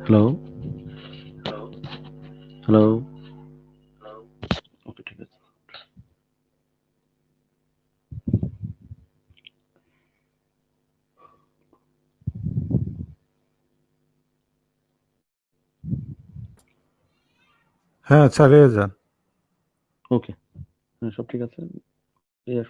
Hello hello okay ঠিক আছে হ্যাঁ চালিয়ে যান ওকে হ্যাঁ সব ঠিক আছে? এই আর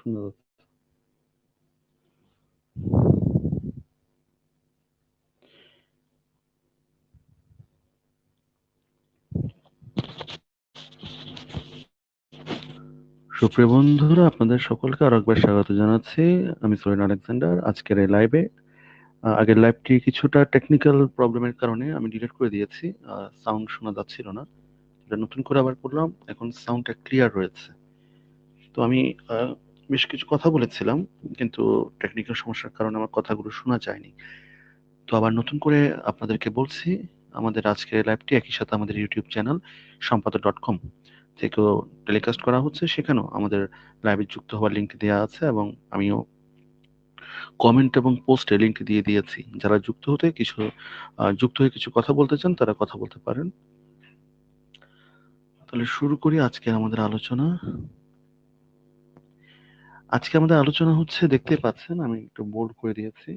সুপ্রিয় বন্ধুরা, আপনাদের সকলকে আরও একবার স্বাগত জানাচ্ছি। আমি সোহেন আলেকজান্ডার। আজকের এই লাইভে আগের লাইভটি কিছুটা টেকনিক্যাল প্রবলেমের কারণে আমি ডিলিট করে দিয়েছি। সাউন্ড শোনা যাচ্ছিল না। এটা নতুন করে আবার করলাম। এখন সাউন্ডটা ক্লিয়ার রয়েছে। তো আমি বেশ কিছু কথা বলেছিলাম, কিন্তু টেকনিক্যাল সমস্যার কারণে আমার কথাগুলো শোনা যায়নি। তো আবার নতুন করে আপনাদেরকে বলছি, আমাদের আজকের লাইভটি একই সাথে আমাদের ইউটিউব চ্যানেল সম্পাদক ডট কম থেকেও টেলিকাস্ট করা হচ্ছে, সেখানেও আমাদের লাইভে যুক্ত হওয়ার লিঙ্ক দেওয়া আছে এবং আমিও কমেন্ট এবং পোস্টে লিঙ্ক দিয়ে দিয়েছি। যারা যুক্ত হতে কিছু যুক্ত হয়ে কিছু কথা বলতে চান, তারা কথা বলতে পারেন। তাহলে শুরু করি আজকে আমাদের আলোচনা। আজকে আমাদের আলোচনা হচ্ছে, দেখতে পাচ্ছেন, আমি একটু বোল্ড করে দিয়েছি।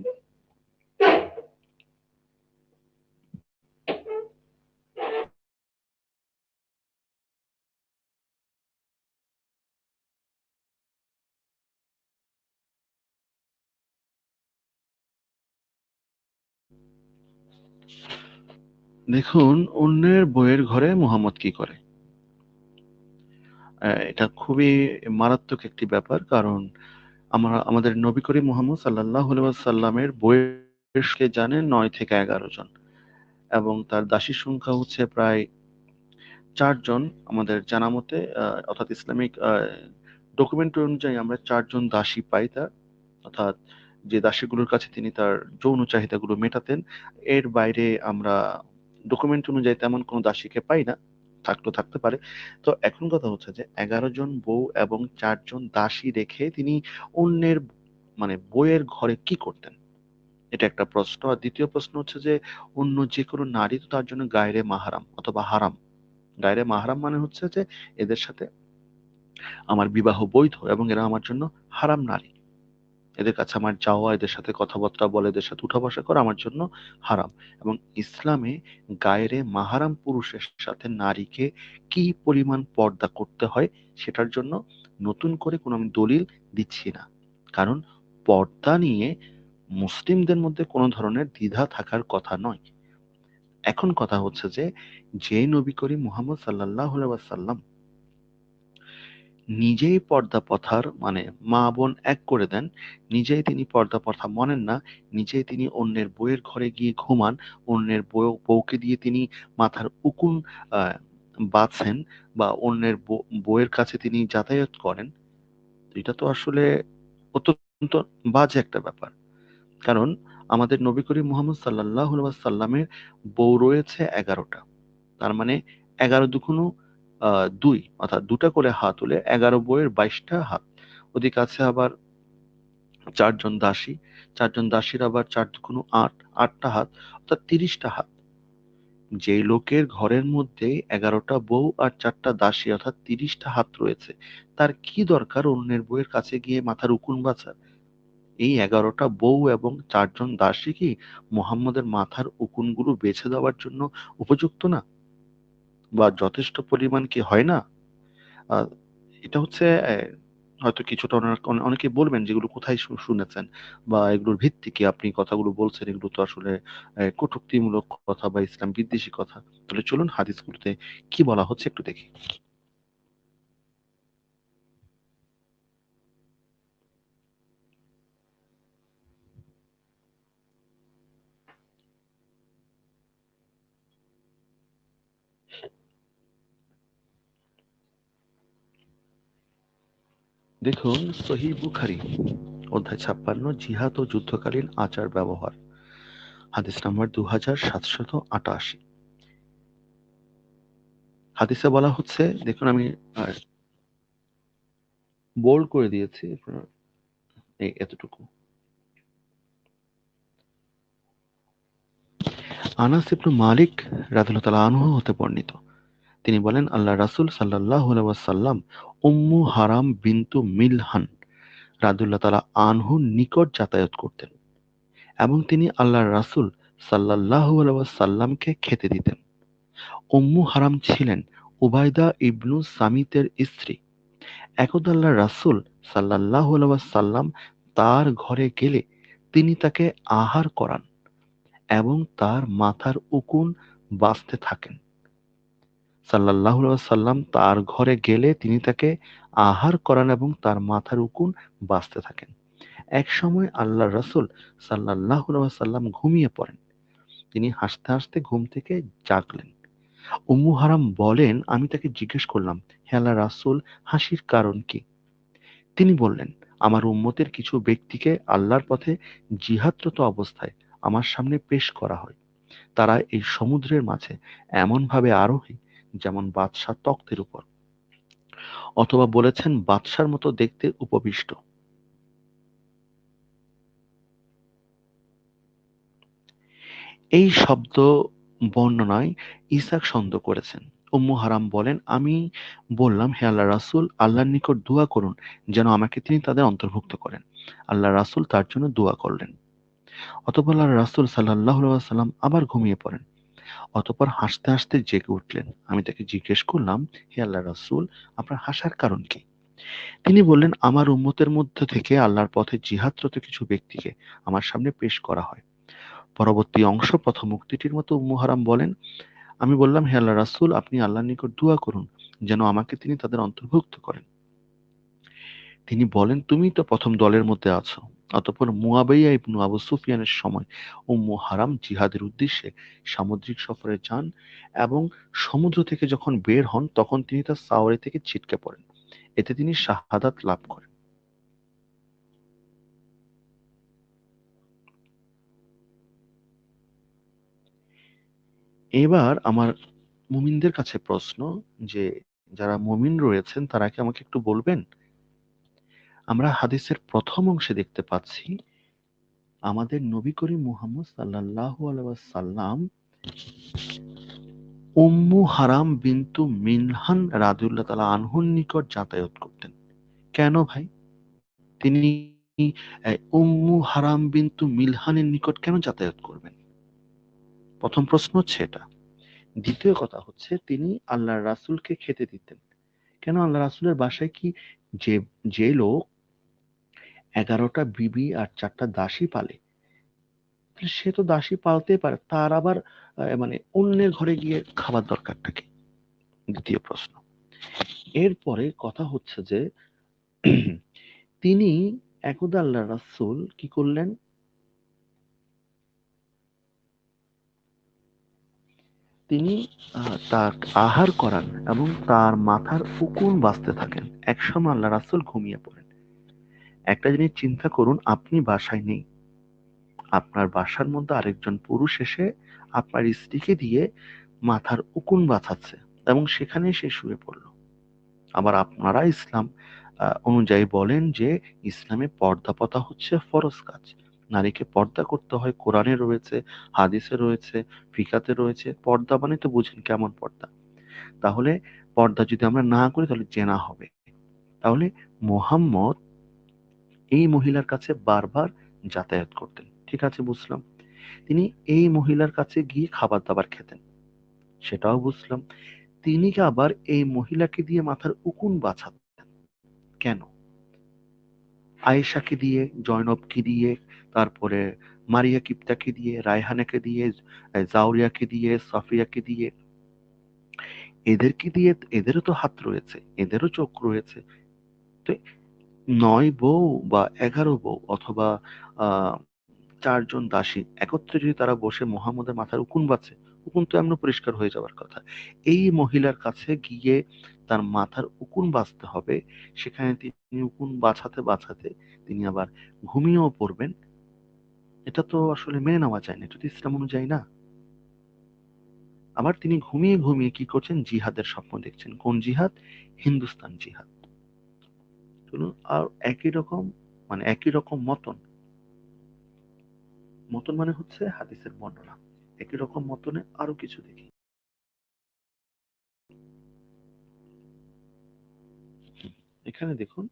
দেখুন, অন্যের বইয়ের ঘরে মোহাম্মদ কি করে? এটা খুবই মারাত্মক একটি ব্যাপার, কারণ আমরা, আমাদের নবী করিম মোহাম্মদ সাল্লাহ সাল্লামের বয়সকে জানেন নয় থেকে এগারো জন। এবং তার দাসীর সংখ্যা হচ্ছে প্রায় চারজন আমাদের জানা মতে অর্থাৎ ইসলামিক ডকুমেন্ট অনুযায়ী আমরা চারজন দাসী পাই তার। অর্থাৎ যে দাসীগুলোর কাছে তিনি তার যৌন চাহিদাগুলো মেটাতেন, এর বাইরে আমরা ডকুমেন্ট অনুযায়ী তেমন কোনো দাসীকে পাই না থাকলেও থাকতে পারে। তো এখন কথা হচ্ছে যে, এগারো জন বউ এবং চারজন দাসী রেখে তিনি অন্যের মানে বইয়ের ঘরে কি করতেন? এটা একটা প্রশ্ন। আর দ্বিতীয় প্রশ্ন হচ্ছে যে, অন্য যে কোনো নারী তো তার জন্য গায়রে মাহারাম অথবা হারাম। গায়রে মাহারাম মানে হচ্ছে যে, এদের সাথে আমার বিবাহ বৈধ এবং এরা আমার জন্য হারাম নারী। এদের কাছে আমার যাওয়া, এদের সাথে কথাবার্তা বলে, এদের সাথে উঠা বসা করা আমার জন্য হারাম। এবং ইসলামে গায়েরে মাহারাম পুরুষের সাথে নারীকে কি পরিমাণ পর্দা করতে হয় সেটার জন্য নতুন করে কোনো আমি দলিল দিচ্ছি না। কারণ পর্দা নিয়ে মুসলিমদের মধ্যে কোনো ধরনের দ্বিধা থাকার কথা নয়। এখন কথা হচ্ছে যে যে নবী করিম মুহাম্মদ সাল্লাহ সাল্লাম নিজেই পর্দা প্রথার মানে মা বোন এক করে দেন, নিজেই তিনি পর্দা প্রথা মানেন না, নিজেই তিনি অন্যের বউয়ের ঘরে গিয়ে ঘুমান, অন্যের বউ, বউকে দিয়ে তিনি মাথার উকুন বাঁধছেন বা অন্যের বউয়ের কাছে তিনি যাতায়াত করেন। এটা তো আসলে অত্যন্ত বাজে একটা ব্যাপার। কারণ আমাদের নবী করিম মুহাম্মদ সাল্লাহ সাল্লামের বউ রয়েছে এগারোটা। তার মানে এগারো আহ দুই, অর্থাৎ দুটা করে হাত হলে এগারো বইয়ের বাইশটা হাত। ওদিকে আছে আবার চারজন দাসী, চারজন দাসীর আবার চার দুগুণ আট, আটটা হাত, অর্থাৎ তিরিশটা হাত। যেই লোকের ঘরের মধ্যে এগারোটা বউ আর চারটা দাসী, অর্থাৎ তিরিশটা হাত রয়েছে, তার কি দরকার অন্যের বউয়ের কাছে গিয়ে মাথার উকুন বাঁচার? এই এগারোটা বউ এবং চারজন দাসী কি মোহাম্মদের মাথার উকুনগুলো বেছে দেওয়ার জন্য উপযুক্ত না? বা যথেষ্ট পরিমাণ কি হয় না? এটা হচ্ছে হয়তো কিছুটা অনেকে বলবেন যেগুলো কোথায় শুনেছেন বা এগুলোর ভিত্তি কি? আপনি কথাগুলো বলছেন, এগুলো তো আসলে কটূক্তিমূলক কথা বা ইসলাম বিদ্বেষী কথা। তাহলে চলুন হাদিসগুলোতে কি বলা হচ্ছে একটু দেখি। দেখুন সহি বুখারি, অধ্যায় ছাপ্পান্ন, জিহাদ ও যুদ্ধকালীন আচার ব্যবহার, হাদিস নাম্বার দু হাজার সাতশত আটাশি। হাদিসে বলা হচ্ছে, দেখুন আমি বোল্ড করে দিয়েছি, এই এতটুকু। আনাস ইবনু মালিক রাদিয়াল্লাহু তাআলা আনহু হতে বর্ণিত। তিনি বলেন আল্লাহ রাসূল সাল্লাল্লাহু আলাইহি ওয়াসাল্লাম উম্মু হারাম বিন্তু মিলহান। রাদুল্লাহ তালা আনহুর নিকট যাতায়াত করতেন এবং তিনি আল্লাহর রাসূল সাল্লাল্লাহু আলাইহি ওয়াসাল্লামকে খেতে দিতেন। উম্মু হারাম ছিলেন উবাইদা ইবনু সামিতের স্ত্রী। একদা আল্লাহর রাসূল সাল্লাল্লাহু আলাইহি ওয়াসাল্লাম তার ঘরে গেলে তিনি তাকে আহার করান এবং তার মাথার উকুন বাঁচতে থাকেন। সাল্লাল্লাহু সাল্লাম তার ঘরে গেলে তিনি তাকে আহার করান এবং তার মাথার উকুন বাঁচতে থাকেন। এক সময় আল্লাহর রাসূল সাল্লাল্লাহু সাল্লাম ঘুমিয়ে পড়েন। তিনি হাসতে হাসতে ঘুম থেকে জাগলেন। উম্মু হারাম বলেন, আমি তাকে জিজ্ঞেস করলাম, হে আল্লাহ রাসূল, হাসির কারণ কি? তিনি বললেন, আমার উম্মতের কিছু ব্যক্তিকে আল্লাহর পথে জিহাদরত অবস্থায় আমার সামনে পেশ করা হয়। তারা এই সমুদ্রের মাঝে এমনভাবে আরোহী যেমন বাদশাহ তক্তের উপর, অথবা বলেছেন বাদশার মতো দেখতে উপবিষ্ট। এই শব্দ বর্ণনায় ইসাক সন্দেহ করেছেন। উম্মু হারাম বলেন, আমি বললাম, হে আল্লাহ রাসূল, আল্লাহর নিকট দোয়া করুন, যেন আমাকে তিনি তাদের অন্তর্ভুক্ত করেন। আল্লাহ রাসূল তার জন্য দোয়া করলেন। অতঃপর আল্লাহ রাসুল আলাইহি সাল্লাম আবার ঘুমিয়ে পড়েন। অতঃপর হাসতে হাসতে জেগে উঠলেন। আমি তাকে জিজ্ঞেস করলাম, হে আল্লাহ রাসূল, আপনার হাসার কারণ কি? তিনি বললেন, আমার উম্মতের মধ্যে থেকে আল্লাহর পথে জিহাদরত কিছু ব্যক্তিকে আমার সামনে পেশ করা হয়। পরবর্তী অংশ প্রথম মুক্তিটির মতো উম্মু হারাম বলেন, আমি বললাম, হে আল্লাহ রাসুল, আপনি আল্লাহর নিকট দোয়া করুন, যেন আমাকে তিনি তাদের অন্তর্ভুক্ত করেন। তিনি বলেন, তুমি তো প্রথম দলের মধ্যে আছো। অতঃপর মুয়াবাইয়া ইবনু আবু সুফিয়ানের সময় উম্মু হারাম জিহাদের উদ্দেশ্যে সামুদ্রিক সফরে যান এবং সমুদ্র থেকে যখন বের হন, তখন তিনি তার সাওয়ারি থেকে ছিটকে পড়েন। এতে তিনি শাহাদাত লাভ করেন। এবার আমার মুমিনদের কাছে প্রশ্ন যে, যারা মুমিন রয়েছেন, তারা কি আমাকে একটু বলবেন? আমরা হাদিসের প্রথম অংশে দেখতে পাচ্ছি, আমাদের নবী করিম মুহাম্মদ সাল্লাল্লাহু আলাইহি সাল্লাম উম্মু হারাম বিন্তু মিনহান রাদিউল্লাহ তাআলা আনহুর নিকট যাতায়াত করতেন। কেন ভাই? তিনি উম্মু হারাম বিন্তু মিলহানের নিকট কেন যাতায়াত করবেন? প্রথম প্রশ্ন হচ্ছে এটা। দ্বিতীয় কথা হচ্ছে, তিনি আল্লাহ রাসুলকে খেতে দিতেন। কেন আল্লাহ রাসুলের বাসায় কি যে যে লোক এগারোটা বিবি আর চারটা দাসী পালে। সে তো দাসী পালতে পারে, তার আবার মানে অন্যের ঘরে গিয়ে খাবার দরকারটা কি? দ্বিতীয় প্রশ্ন। এরপরে কথা হচ্ছে যে, তিনি একদা রাসুল কি করলেন? তিনি তার আহার করান এবং তার মাথার উকুন বাঁচতে থাকেন। একসময় আল্লাহ রাসুল ঘুমিয়ে পড়েন। একটা জিনিস চিন্তা করুন, আপনি বাসায় নেই। আপনার বাসার মধ্যে আরেকজন পুরুষ এসে আপনার স্ত্রীকে দিয়ে মাথার উকুন বাঁচাচ্ছে এবং সেখানে সে শুয়ে পড়ল। আবার আপনারা ইসলাম অনুযায়ী বলেন যে ইসলামে পর্দা পতা হচ্ছে ফরজ কাজ। নারীকে পর্দা করতে হয়, কোরআনে রয়েছে, হাদিসে রয়েছে, ফিকাতে রয়েছে। পর্দা মানে তো বুঝেন কেমন পর্দা। তাহলে পর্দা যদি আমরা না করি তাহলে জেনা হবে। তাহলে মোহাম্মদ এই মহিলার কাছে বারবার যাতায়াত করতেন। ঠিক আছে, বুঝলাম। তিনি এই মহিলার কাছে গিয়ে খাবার দাবার খেতেন। সেটাও বুঝলাম। তিনি আবার এই মহিলাকে দিয়ে মাথার উকুন বাঁচাতেন? কেন? আয়েশাকে দিয়ে, জয়নবকে দিয়ে, তারপরে মারিয়া কিপ্তাকে দিয়ে, রায়হানাকে দিয়ে জাউরিয়াকে দিয়ে, সাফিয়াকে দিয়ে। এদেরকে দিয়ে? এদেরও তো হাত রয়েছে, এদেরও চোখ রয়েছে। তো নয় বউ বা এগারো বউ অথবা চারজন দাসী একত্রে যদি তারা বসে মোহাম্মদের মাথার উকুন বাঁচে উকুন তো এমন পরিষ্কার হয়ে যাওয়ার কথা। এই মহিলার কাছে গিয়ে তার মাথার উকুন বাঁচতে হবে, সেখানে তিনি উকুন বাছাতে বাছাতে তিনি আবার ঘুমিয়েও পড়বেন। এটা তো আসলে মেনে নেওয়া যায় না, এটা তো ইসলাম অনুযায়ী না। আবার তিনি ঘুমিয়ে ঘুমিয়ে কি করছেন? জিহাদের স্বপ্ন দেখছেন। কোন জিহাদ? হিন্দুস্তান জিহাদ। চলুন আর একই রকম মানে একই রকম মতন। মতন মানে হচ্ছে হাদিসের বর্ণনা। একই রকম মতনে আরও কিছু দেখি। এখানে দেখুন,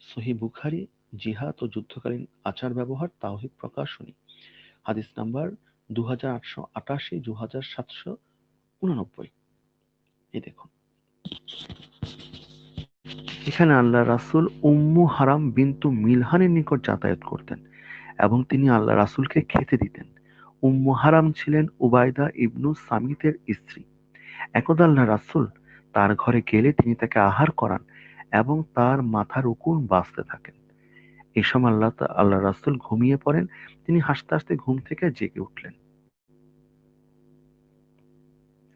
সহি বুখারি, জিহাদ ও যুদ্ধকালীন আচার ব্যবহার, তাওহিদ প্রকাশনী। হাদিস নাম্বার দু হাজার আটশো আটাশি দু হাজার সাতশো উননব্বই। এই দেখুন। এখানে আল্লাহ রাসুল উম্মু হারাম বিন্তু মিলহানের নিকট যাতায়াত করতেন এবং তিনি আল্লাহ রাসুলকে খেতে দিতেন। উম্মু হারাম ছিলেন উবায়দা ইবনু সামিতের স্ত্রী। একদা আল্লাহ রাসুল তার ঘরে গেলে তিনি তাকে আহার করান এবং তার মাথার উকুন বাঁচতে থাকেন। এই সময় আল্লাহ আল্লাহ রাসুল ঘুমিয়ে পড়েন। তিনি হাসতে হাসতে ঘুম থেকে জেগে উঠলেন।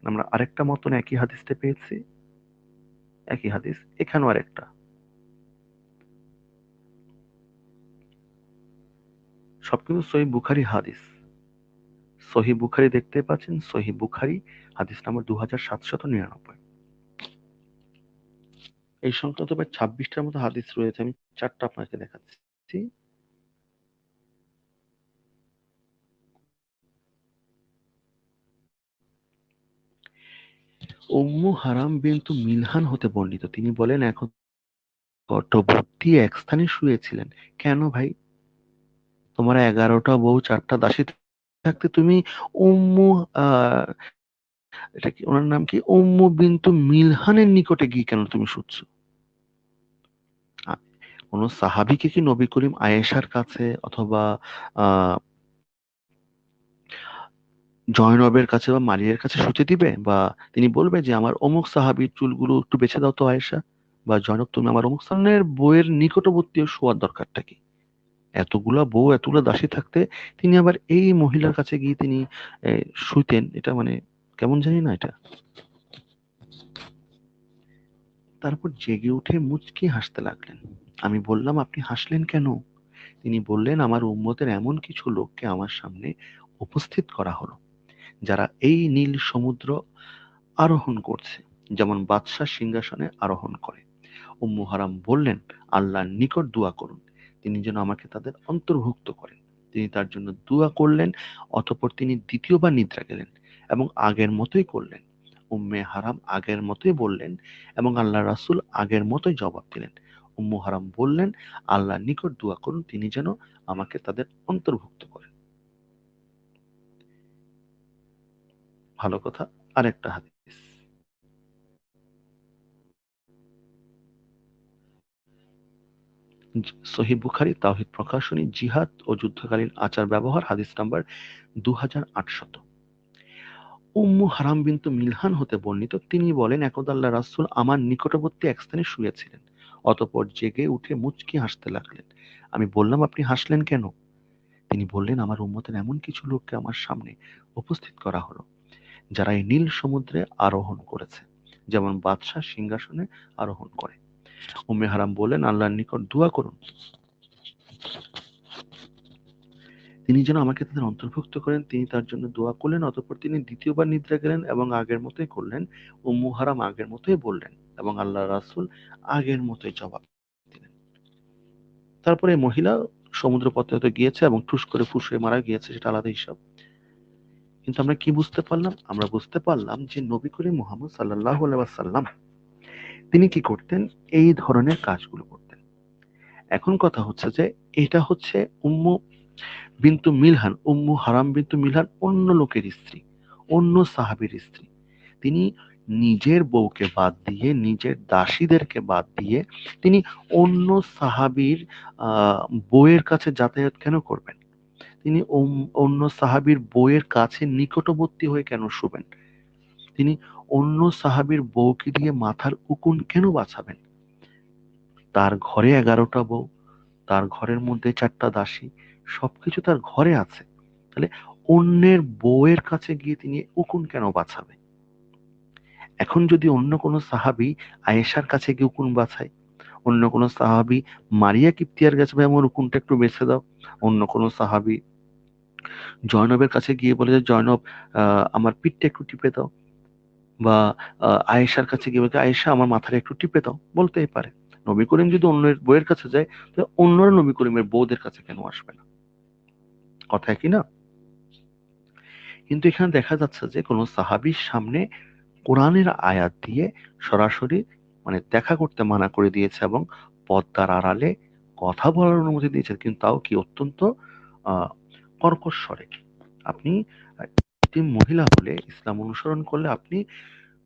আমরা আরেকটা মতন একই হাদিসটা পেয়েছি। একই হাদিস, এখানেও আরেকটা। সবকিছু সহি বুখারি হাদিস। সহি বুখারি দেখতে পাচ্ছেন, সহি বুখারি হাদিস নাম্বার দু হাজার সাতশত নিরানব্বই। এই সংক্রান্ত প্রায় ছাব্বিশটার মতো হাদিস রয়েছে, আমি চারটা আপনাকে দেখাচ্ছি। উম্মু হারাম বিন্তু মিলহান হতে বর্ণিত। তিনি বলেন, এখন গর্তবর্তী এক স্থানে শুয়েছিলেন। কেন ভাই? তোমার এগারোটা বউ, চারটা দাসী থাকতে তুমি উম্মু এটা কি ওনার নাম কি? উম্মু বিন্তু মিলহানের নিকটে গিয়ে কেন তুমি শুচ্ছ? কোন সাহাবিকে কি নবী করিম আয়েশার কাছে অথবা জয়নবের কাছে বা মারিয়ার কাছে শুতে দিবে? বা তিনি বলবে যে, আমার অমুক সাহাবির চুলগুলো একটু বেছে দাও তো, আয়েশা। বা জয়নব তুমি আমার অমুক স্থানের বইয়ের নিকটবর্তী শোয়ার দরকারটা কি? এতগুলা বউ, এতগুলা দাসী থাকতে তিনি আবার এই মহিলার কাছে গিয়ে তিনি শুইতেন। এটা মানে কেমন জানি না এটা। তারপর জেগে উঠে মুচকি হাসতে লাগলেন। আমি বললাম, আপনি হাসলেন কেন? তিনি বললেন, আমার উম্মতের এমন কিছু লোককে আমার সামনে উপস্থিত করা হলো। যারা এই নীল সমুদ্র আরোহণ করছে, যেমন বাদশাহ সিংহাসনে আরোহণ করে। উম্মু হারাম বললেন, আল্লাহর নিকট দোয়া করুন। তিনি যেন আমাকে তাদের অন্তর্ভুক্ত করেন। তিনি তার জন্য দোয়া করলেন, অতপর তিনি দ্বিতীয়বার নিদ্রা গেলেন এবং আগের মতোই করলেন। উম্মে হারাম আগের মতোই বললেন এবং আল্লাহ রাসুল আগের মতোই জবাব দিলেন। উম্মু হারাম বললেন আল্লাহ নিকট দোয়া করুন, তিনি যেন আমাকে তাদের অন্তর্ভুক্ত করেন। ভালো কথা, আরেকটা হাদিস। সহি বুখারি, তাওহিদ প্রকাশনী, জিহাদ ও যুদ্ধকালীন আচার ব্যবহার, হাদিস নাম্বার দু হাজার উম্মু হারাম বিন্তু মিলহান হতে বর্ণিত, তিনি বলেন, একদা আল্লাহ রাসুল আমার নিকটবর্তী এক স্থানে শুয়েছিলেন, অতপর জেগে উঠে মুচকি হাসতে লাগলেন। আমি বললাম, আপনি হাসলেন কেন? তিনি বললেন, আমার উম্মতের এমন কিছু লোককে আমার সামনে উপস্থিত করা হলো। যারা এই নীল সমুদ্রে আরোহণ করেছে, যেমন বাদশাহ সিংহাসনে আরোহণ করে। উম্মে হারাম বললেন, আল্লাহর নিকট দোয়া করুন। তিনি যেন আমাকে তাদের অন্তর্ভুক্ত করেন, তিনি তার জন্য দোয়া করলেন, অতঃপর তিনি দ্বিতীয়বার নিদ্রা গেলেন এবং আগের মতোই করলেন। উম্মু হারাম আগের মতোই বললেন এবং আল্লাহ রাসুল আগের মতোই জবাব দিলেন। তারপরে মহিলা সমুদ্র পথে গিয়েছে এবং ঠুস করে ফুস মারা গিয়েছে, সেটা আলাদা হিসাব। কিন্তু আমরা কি বুঝতে পারলাম? আমরা বুঝতে পারলাম যে নবী করিম মোহাম্মদ সাল্লাহ সাল্লাম তিনি কি করতেন? এই ধরনের কাজগুলো করতেন। এখন কথা হচ্ছে যে এটা হচ্ছে উম্মু বিন্তু মিলহান, উম্মু হারাম বিন্তু মিলহান অন্য লোকের স্ত্রী, অন্য সাহাবির স্ত্রী। তিনি নিজের বউকে বাদ দিয়ে, নিজের দাসীদেরকে বাদ দিয়ে তিনি অন্য সাহাবির বউয়ের কাছে যাতায়াত কেন করবেন? তিনি অন্য সাহাবির বউয়ের কাছে নিকটবর্তী হয়ে কেন শুবেন? তিনি অন্য সাহাবির বউকে দিয়ে মাথার উকুন কেন বাঁচাবেন? তার ঘরে এগারোটা বউ, তার ঘরের মধ্যে চারটা দাসী, সবকিছু তার ঘরে আছে। তাহলে অন্যের বউয়ের কাছে গিয়ে তিনি উকুন কেন বাঁচাবে এখন যদি অন্য কোনো সাহাবি আয়েশার কাছে গিয়ে উকুন বাছায় অন্য কোনো সাহাবি মারিয়া কিপ্তিয়ার কাছে ভাই আমার উকুনটা একটু বেছে দাও। অন্য কোনো সাহাবি জয়নবের কাছে গিয়ে বলে যে, জয়নব আমার পিঠটা একটু টিপে দাও। বা আয়েশার কাছে গিয়ে বলতে আয়েশা, আমার মাথাটা একটু টিপে দাও। বলতেই পারে। নবী করিম যদি অন্যের বইয়ের কাছে যায় তাহলে অন্যরা নবী করিমের বউদের কাছে কেন আসবে না? কথা কি না? কিন্তু এখানে দেখা যাচ্ছে যে কোনো সাহাবির সামনে কোরআনের আয়াত দিয়ে সরাসরি মানে দেখা করতে মানা করে দিয়েছে এবং পদ্মার আড়ালে কথা বলার অনুমতি দিয়েছে, কিন্তু তাও কি অত্যন্ত কর্কশ আপনি মহিলা হলে ইসলাম অনুসরণ করলে আপনি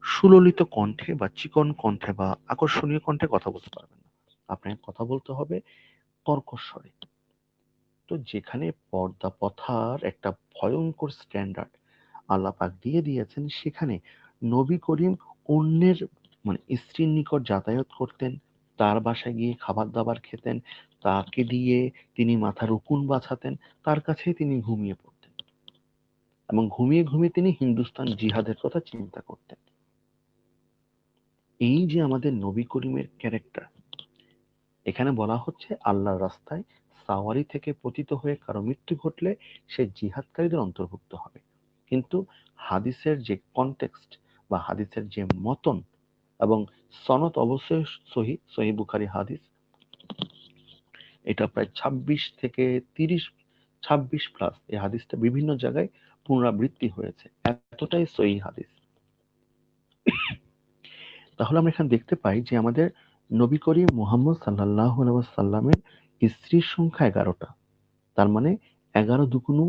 সুললিত কণ্ঠে বা চিকন কণ্ঠে বা আকর্ষণীয় কণ্ঠে কথা বলতে পারবেন না। আপনাকে কথা বলতে হবে কর্কশ স্বরে তো যেখানে পর্দা প্রথার একটা ভয়ঙ্কর স্ট্যান্ডার্ড আল্লাহ পাক দিয়ে দিয়েছেন, সেখানে নবী করিম অন্যের মানে স্ত্রীর নিকট যাতায়াত করতেন, তার বাসায় গিয়ে খাবার দাবার খেতেন, তাকে দিয়ে তিনি মাথার উকুন বাছাতেন তার কাছেই তিনি ঘুমিয়ে পড়তেন। এবং ঘুমিয়ে ঘুমিয়ে তিনি হিন্দুস্তান জিহাদের কথা চিন্তা করতেন। এই যে আমাদের নবী করিমের ক্যারেক্টার এখানে বলা হচ্ছে আল্লাহর রাস্তায় সাওয়ারি থেকে পতিত হয়ে কারও মৃত্যু ঘটলে সে জিহাদকারীদের অন্তর্ভুক্ত হবে। কিন্তু হাদিসের যে কনটেক্সট বা হাদিসের যে মতন এবং সনত অবশ্যই সহি সহি বুখারি হাদিস। এটা প্রায় ২৬ থেকে তিরিশ ২৬ প্লাস এই হাদিসটা বিভিন্ন জায়গায় পুনরাবৃত্তি হয়েছে। এতটাই সহি হাদিস। তাহলে আমরা এখানে দেখতে পাই যে আমাদের নবী করিম মুহাম্মদ সাল্লাহ সাল্লামের স্ত্রীর সংখ্যা এগারোটা। তার মানে এগারো দুকুনু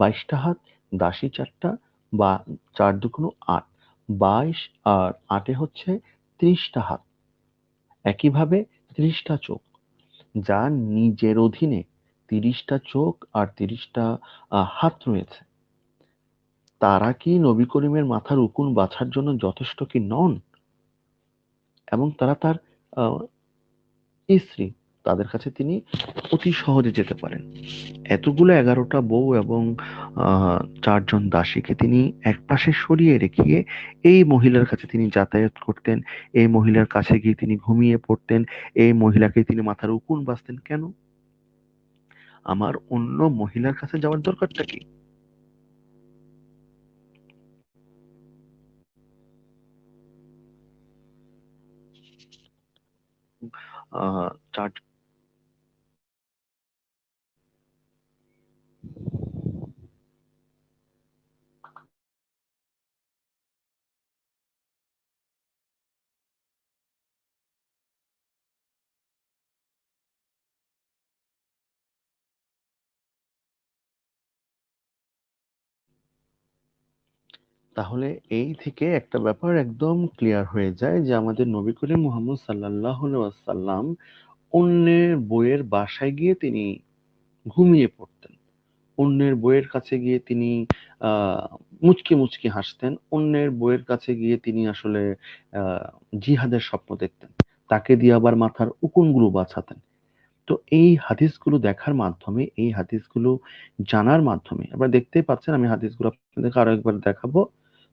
বাইশটা হাত, দাসী চারটা বা চার দুকুনু আট। বাইশ আর আটে হচ্ছে ত্রিশটা হাত। একইভাবে ত্রিশটা চোখ, যা নিজের অধীনে তিরিশটা চোখ আর তিরিশটা হাত রয়েছে। তারা কি নবী করিমের মাথার উকুন বাছার জন্য যথেষ্ট কি নন? এবং তারা তার স্ত্রী তাদের কাছে তিনি অতি সহজে যেতে পারেন। এতগুলো এগারোটা বউ এবং চারজন দাসীকে তিনি এক পাশে সরিয়ে রেখে এই মহিলার কাছে তিনি যাতায়াত করতেন। এই মহিলার কাছে গিয়ে তিনি ঘুমিয়ে পড়তেন। এই মহিলাকে তিনি মাথার উকুন বাঁচতেন কেন? আমার অন্য মহিলার কাছে যাওয়ার দরকারটা কি? চার তাহলে এই থেকে একটা ব্যাপার একদম ক্লিয়ার হয়ে যায় যে আমাদের নবী করিম মুহাম্মদ সাল্লাহ সাল্লাম অন্যের বইয়ের বাসায় গিয়ে তিনি ঘুমিয়ে পড়তেন। অন্যের বইয়ের কাছে গিয়ে তিনি আহ মুচকি মুচকি হাসতেন। অন্যের বইয়ের কাছে গিয়ে তিনি আসলে আহ জিহাদের স্বপ্ন দেখতেন। তাকে দিয়ে আবার মাথার উকুনগুলো বাছাতেন তো এই হাদিসগুলো দেখার মাধ্যমে, এই হাদিসগুলো জানার মাধ্যমে, আপনারা দেখতেই পাচ্ছেন, আমি হাদিসগুলো আপনাদেরকে আরও একবার দেখাবো।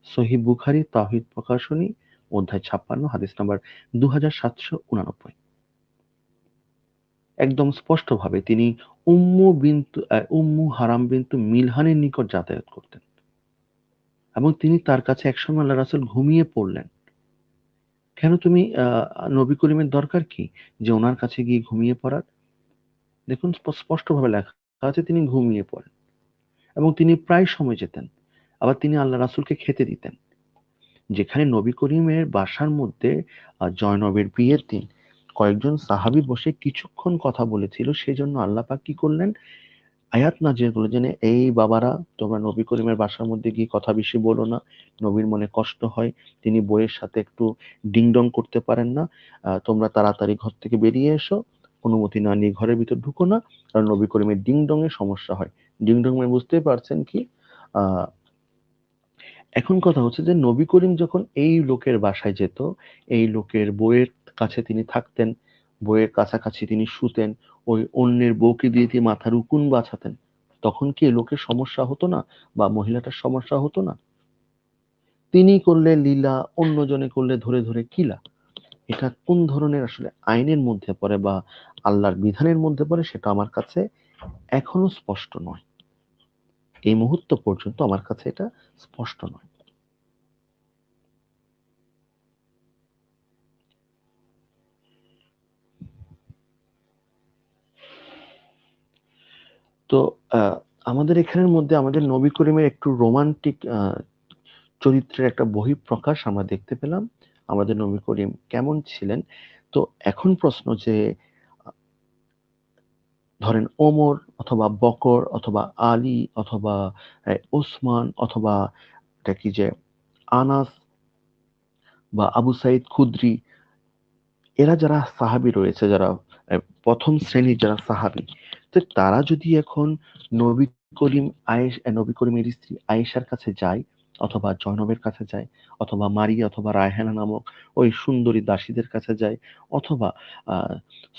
সহি বুখারি তাহিদ প্রকাশনী, অধ্যায় ছাপ্পান্ন, হাদিস নাম্বার দু হাজার সাতশো উনানব্বই। একদম স্পষ্টভাবে তিনি উম্মু বিন্তু উম্মু হারাম বিন্তু মিলহানের নিকট যাতায়াত করতেন। এবং তিনি তার কাছে একসময় আল্লাহ রাসুল ঘুমিয়ে পড়লেন। কেন তুমি নবী করিমের দরকার কি যে ওনার কাছে গিয়ে ঘুমিয়ে পড়ার? দেখুন স্পষ্টভাবে লেখা আছে তিনি ঘুমিয়ে পড়েন। এবং তিনি প্রায় সময় যেতেন। আবার তিনি আল্লাহ রাসুলকে খেতে দিতেন। যেখানে নবী করিমের বাসার মধ্যে জয়নবের বিয়ের দিন কয়েকজন সাহাবি বসে কিছুক্ষণ কথা বলেছিল, সেজন্য আল্লাহ পাক কি করলেন? আয়াত নাজির করল যে এই বাবারা, তোমরা নবী করিমের বাসার মধ্যে গিয়ে কথা বেশি বলো না। নবীর মনে কষ্ট হয়, তিনি বইয়ের সাথে একটু ডিংডং করতে পারেন না। তোমরা তাড়াতাড়ি ঘর থেকে বেরিয়ে এসো, অনুমতি না নিয়ে ঘরের ভিতর ঢুকো না, কারণ নবী করিমের ডিংডং এর সমস্যা হয়। ডিংডং মানে বুঝতেই পারছেন কি? আহ এখন কথা হচ্ছে যে নবী করিম যখন এই লোকের বাসায় যেত, এই লোকের বইয়ের কাছে তিনি থাকতেন বইয়ের কাছাকাছি তিনি শুতেন, ওই অন্যের বউকে দিয়ে দিয়ে মাথার উকুন বাছাতেন তখন কি লোকের সমস্যা হতো না? বা মহিলাটার সমস্যা হতো না? তিনি করলে লীলা, অন্যজনে করলে ধরে ধরে কিলা এটা কোন ধরনের আসলে আইনের মধ্যে পড়ে বা আল্লাহর বিধানের মধ্যে পড়ে সেটা আমার কাছে এখনও স্পষ্ট নয়। এই মুহূর্ত পর্যন্ত আমার কাছে এটা স্পষ্ট নয়। তো আমাদের এখানের মধ্যে আমাদের নবী করিমের একটু রোমান্টিক চরিত্রের একটা বহিঃপ্রকাশ আমরা দেখতে পেলাম। আমাদের নবী করিম কেমন ছিলেন? তো এখন প্রশ্ন যে ধরেন ওমর অথবা বকর অথবা আলী অথবা ওসমান অথবা এটা কি যে আনাস বা আবু সাইদ খুদ্রি এরা যারা সাহাবি রয়েছে যারা প্রথম শ্রেণির যারা সাহাবি তো তারা যদি এখন নবী করিম আহ, নবী করিমের স্ত্রী আয়েশার কাছে যায় অথবা জয়নবের কাছে যায়, অথবা মারিয়া অথবা রায়হানা নামক ওই সুন্দরী দাসীদের কাছে যায়, অথবা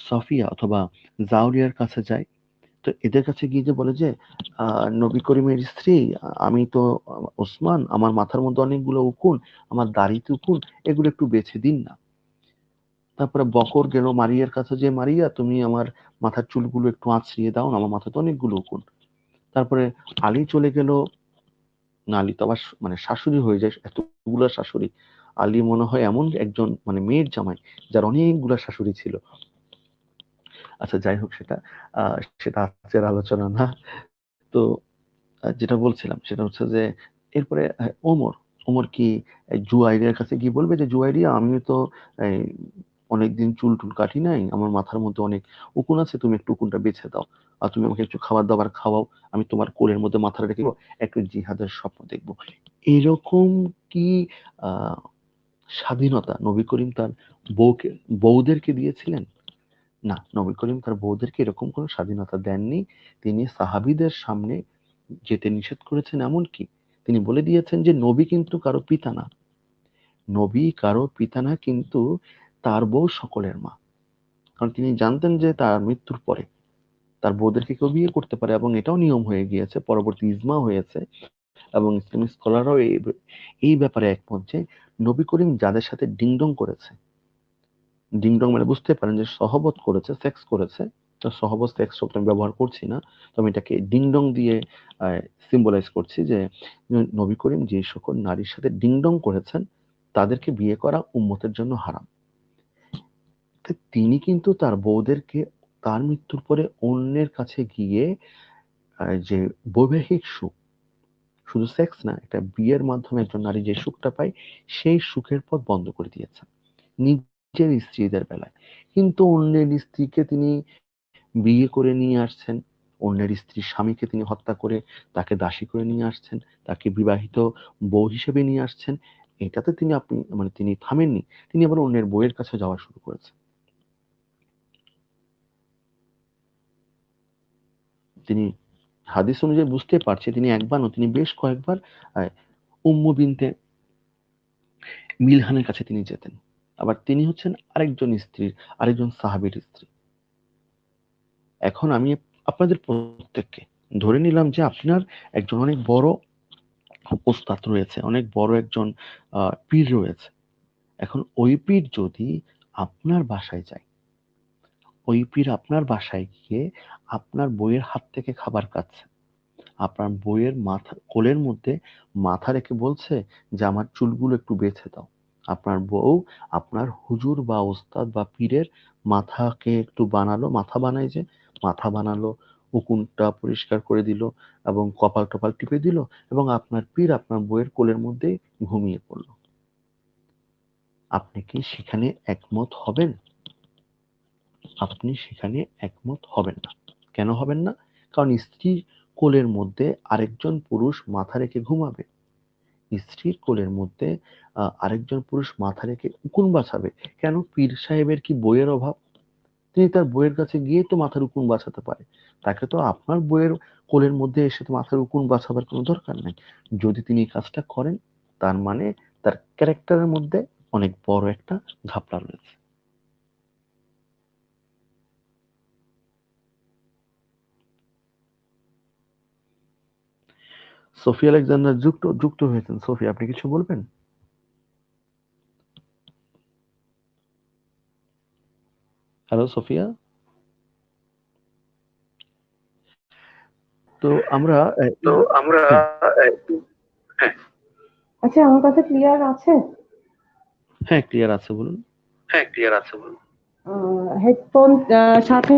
সফিয়া অথবা জাউরিয়ার কাছে যায়। তো এদের কাছে গিয়ে যে বলে যে নবী করিমের স্ত্রী, আমি তো ওসমান, আমার মাথার মধ্যে অনেকগুলো উকুন, আমার দাড়িতে উকুন, এগুলো একটু বেছে দিন না। তারপরে বকর গেল মারিয়ার কাছে যে, মারিয়া, তুমি আমার মাথার চুলগুলো একটু আঁচড়িয়ে দাও না, আমার মাথাতে অনেকগুলো উকুন। তারপরে আলী চলে গেল না আলী তো আবার মানে শাশুড়ি হয়ে যায়, এতগুলো শাশুড়ি। আলী মনে হয় এমন একজন মানে মেয়ের জামাই, যার অনেকগুলো শাশুড়ি ছিল। আচ্ছা যাই হোক সেটা সেটা আজকের আলোচনা না। তো যেটা বলছিলাম, সেটা হচ্ছে যে, এরপরে ওমর ওমর কি, এই জুয়াইরিয়ার কাছে গিয়ে বলবে? যে, জুয়াইরিয়া আমি তো অনেকদিন চুল টুল কাটি নাই আমার মাথার মধ্যে অনেক উকুন আছে তুমি একটু উকুনটা বেছে দাও। আর তুমি আমাকে একটু খাবার দাবার খাওয়াও আমি তোমার কোলের মধ্যে মাথা রেখে একটু জিহাদের স্বপ্ন দেখব। এরকম কি স্বাধীনতা নবী করিম তার বউকে বউদেরকে দিয়েছিলেন? না নবী করিম তার বউদেরকে এরকম কোনো স্বাধীনতা দেননি। তিনি সাহাবিদের সামনে যেতে নিষেধ করেছেন এমন কি তিনি বলে দিয়েছেন যে নবী কিন্তু কারও পিতা না। নবী কারও পিতা না কিন্তু তার বউ সকলের মা। কারণ তিনি জানতেন যে তার মৃত্যুর পরে তার বউদেরকে কেউ বিয়ে করতে পারে এবং এটাও নিয়ম হয়ে গিয়েছে, পরবর্তী ইজমা হয়েছে এবং ইসলামী স্কলাররাও এই ব্যাপারে একমত যে নবী করিম যাদের সাথে ডিংডং করেছে, ডিংডং মানে বুঝতে পারেন যে সহবত করেছে, সেক্স করেছে, তো সহবত সেক্স শব্দ আমি ব্যবহার করছি না, তো আমি এটাকে ডিংডং দিয়ে সিম্বলাইজ করছি যে নবী করিম যে সকল নারীর সাথে ডিংডং করেছেন, তাদেরকে বিয়ে করা উম্মতের জন্য হারাম। তো তিনি কিন্তু তার বউদেরকে তার মৃত্যুর পরে অন্যের কাছে গিয়ে যে বৈবাহিক সুখ, শুধু সেক্স না, একটা বিয়ের মাধ্যমে একজন নারী যে সুখটা পায়, সেই সুখের পথ বন্ধ করে দিয়েছেন। নিজের স্ত্রীদের বেলায়। কিন্তু অন্যের স্ত্রীকে তিনি বিয়ে করে নিয়ে আসছেন, অন্যের স্ত্রীর স্বামীকে তিনি হত্যা করে তাকে দাসী করে নিয়ে আসছেন, তাকে বিবাহিত বউ হিসেবে নিয়ে আসছেন। এটাতে তিনি আপনি মানে তিনি থামেননি, তিনি আবার অন্যের বইয়ের কাছে যাওয়া শুরু করেছেন। হাদিস অনুযায়ী বুঝতে পারছে তিনি একবার তিনি বেশ কয়েকবার আহ, উম্মু বিনতে মিলহানের কাছে তিনি যেতেন। আবার তিনি হচ্ছেন আরেকজন স্ত্রীর আরেকজন সাহাবীর স্ত্রী। এখন আমি আপনাদের প্রত্যেককে ধরে নিলাম যে আপনার একজন অনেক বড় ওস্তাদ রয়েছে অনেক বড় একজন পীর রয়েছে। এখন ওই পীর যদি আপনার বাসায় যায় ওই পীর আপনার বাসায় গিয়ে আপনার বইয়ের হাত থেকে খাবার খাচ্ছে। আপনার বইয়ের মাথা, কোলের মধ্যে মাথা রেখে বলছে যে, আমার চুলগুলো একটু বেছে দাও। আপনার বউ, আপনার হুজুর বা ওস্তাদ বা পীরের মাথাকে একটু বানালো, মাথা বানাই যে, মাথা বানালো, উকুনটা পরিষ্কার করে দিল এবং কপাল টপাল টিপে দিল এবং আপনার পীর আপনার বইয়ের কোলের মধ্যে ঘুমিয়ে পড়ল। আপনি কি সেখানে একমত হবেন? আপনি সেখানে একমত হবেন না। কেন হবেন না? কারণ স্ত্রীর কোলের মধ্যে আরেকজন পুরুষ মাথা রেখে ঘুমাবে। স্ত্রীর কোলের মধ্যে আরেকজন পুরুষ মাথা রেখে উকুন বাছাবে কেন? পীর সাহেবের কি বইয়ের অভাব? তিনি তার বইয়ের কাছে গিয়ে তো মাথার উকুন বাছাতে পারে। তাকে তো আপনার বইয়ের কোলের মধ্যে এসে তো মাথার উকুন বাছাবার কোনো দরকার নাই। যদি তিনি কাজটা করেন, তার মানে তার ক্যারেক্টারের মধ্যে অনেক বড় একটা ঘাপলা রয়েছে। সোফি আলেকজান্ডার যুক্ত যুক্ত হয়েছেন। সোফি আপনি কিছু বলবেন? Hello Sophia? তো আমরা তো আমরা হ্যাঁ। আচ্ছা আমার কথা ক্লিয়ার আছে? হ্যাঁ ক্লিয়ার আছে বলুন। হ্যাঁ ক্লিয়ার আছে বলুন। হেডফোন সাথে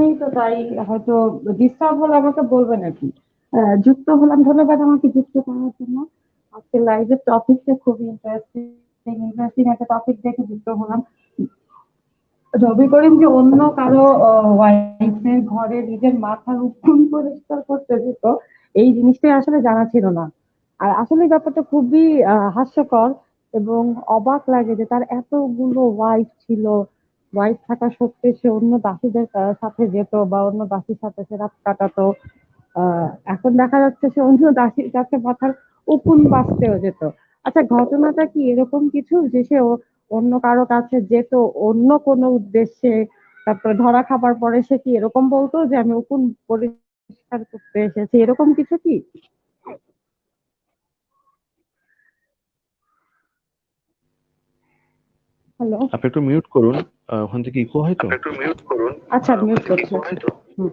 নেই তো তাই হয়তো ডিস্টার্ব হলে আমাকে বলবেন আর কি। যুক্ত হলাম। ধন্যবাদ আমাকে যুক্ত করার জন্য। আজকে লাইভের টপিকটা খুবই ইন্টারেস্টিং ইন্টারেস্টিং একটা টপিক দেখে যুক্ত হলাম। রবি করিম যে অন্য কারও ওয়াইফের ঘরে নিজের মাথার উকুন পরিষ্কার করতে যেত, এই জিনিসটাই আসলে জানা ছিল না। আর আসলে ব্যাপারটা খুবই হাস্যকর এবং অবাক লাগে যে তার এতগুলো ওয়াইফ ছিল। ওয়াইফ থাকা সত্ত্বে সে অন্য দাসীদের সাথে যেত বা অন্য দাসীর সাথে সে রাত কাটাতো। এখন দেখা যাচ্ছে সে অন্য দাসীর কাছে মাথার উকুন বাঁচতেও যেত। আচ্ছা ঘটনাটা কি এরকম কিছু যে সে ও- অন্য কারও কাছে যেত অন্য কোনো উদ্দেশ্যে? তারপরে ধরা খাবার পরে সে কি এরকম বলতো যে আমি উকুন পরিষ্কার করতে এসেছি? এরকম কিছু কি? হ্যালো আপনি একটু মিউট করুন ওখান থেকে ইকো হয় তো? একটু মিউট করুন। আচ্ছা মিউট করছি। হুম।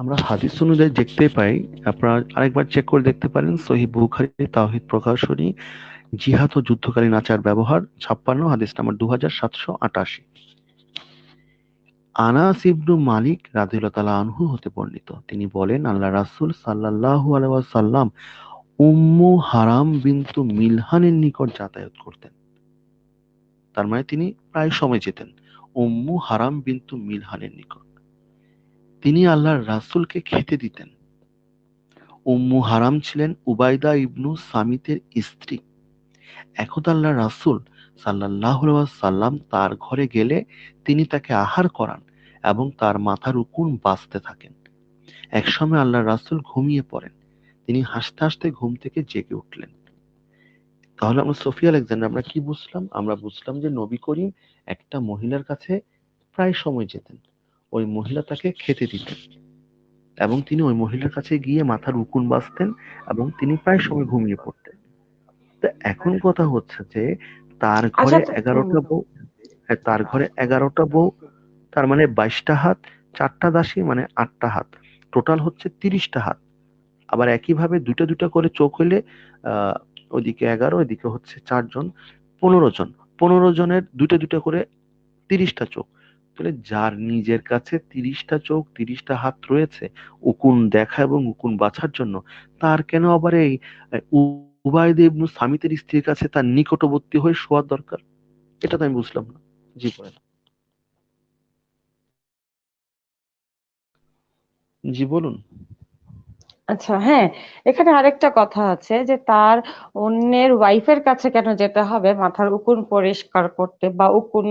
আমরা হাদিস অনুযায়ী দেখতে পাই, আপনারা আরেকবার চেক করে দেখতে পারেন সহি বুখারী, তাওহিদ প্রকাশনী, জিহাদ ও যুদ্ধকালীন আচার ব্যবহার, ছাপ্পান্ন, হাদিস নাম্বার দু হাজার সাতশো আটাশি। আনাস ইবনু মালিক আনহু হতে বর্ণিত। তিনি বলেন, আল্লাহ রাসূল সাল্লাল্লাহু আলাইহি ওয়াসাল্লাম উম্মু হারাম বিনতু মিলহানের নিকট যাতায়াত করতেন। তার মানে তিনি প্রায় সময় যেতেন, উম্মু হারাম বিনতু মিলহানের নিকট। তিনি আল্লাহর রাসূলকে খেতে দিতেন। উম্মু হারাম ছিলেন উবাইদা ইবনু সামিতের স্ত্রী। একদা আল্লাহ রাসূল সাল্লাল্লাহু আলাইহি ওয়াসাল্লাম তার ঘরে গেলে তিনি তাকে আহার করান এবং তার মাথার উকুন বাঁচতে থাকেন। একসময় আল্লাহ রাসূল ঘুমিয়ে পড়েন। তিনি হাসতে হাসতে ঘুম থেকে জেগে উঠলেন। তাহলে আমরা সোফিয়া আলেকজান্ডার, আমরা কি বুঝলাম? আমরা বুঝলাম যে নবী করিম একটা মহিলার কাছে প্রায় সময় যেতেন। ওই মহিলা তাকে খেতে দিতেন। এবং তিনি ওই মহিলার কাছে গিয়ে মাথার উকুন বাঁচতেন এবং তিনি প্রায় সময় ঘুমিয়ে পড়তেন। তো এখন কথা হচ্ছে যে তার ঘরে আচ্ছা, এগারোটা বউ হ্যাঁ, তার ঘরে এগারোটা বউ তার মানে বাইশটা হাত চারটা দাসী মানে আটটা হাত। টোটাল হচ্ছে তিরিশটা হাত। আবার একইভাবে দুটা দুটা করে চোখ হইলে আহ ওইদিকে এগারো ওইদিকে হচ্ছে চারজন পনেরো জন। পনেরো জনের দুটা দুটা করে তিরিশটা চোখ। তাহলে যার নিজের কাছে তিরিশটা চোখ তিরিশটা হাত রয়েছে উকুন দেখা এবং উকুন বাছার জন্য তার কেন আবার এই আহ, উবাইদ ইবনু সামিতের স্ত্রীর কাছে তার নিকটবর্তী হয়ে শোয়ার দরকার? এটা তো আমি বুঝলাম না। জি বলেন। জি বলুন। আচ্ছা হ্যাঁ এখানে আরেকটা কথা আছে যে তার অন্যের ওয়াইফের কাছে কেন যেতে হবে? মাথার উকুন পরিষ্কার করতে বা উকুন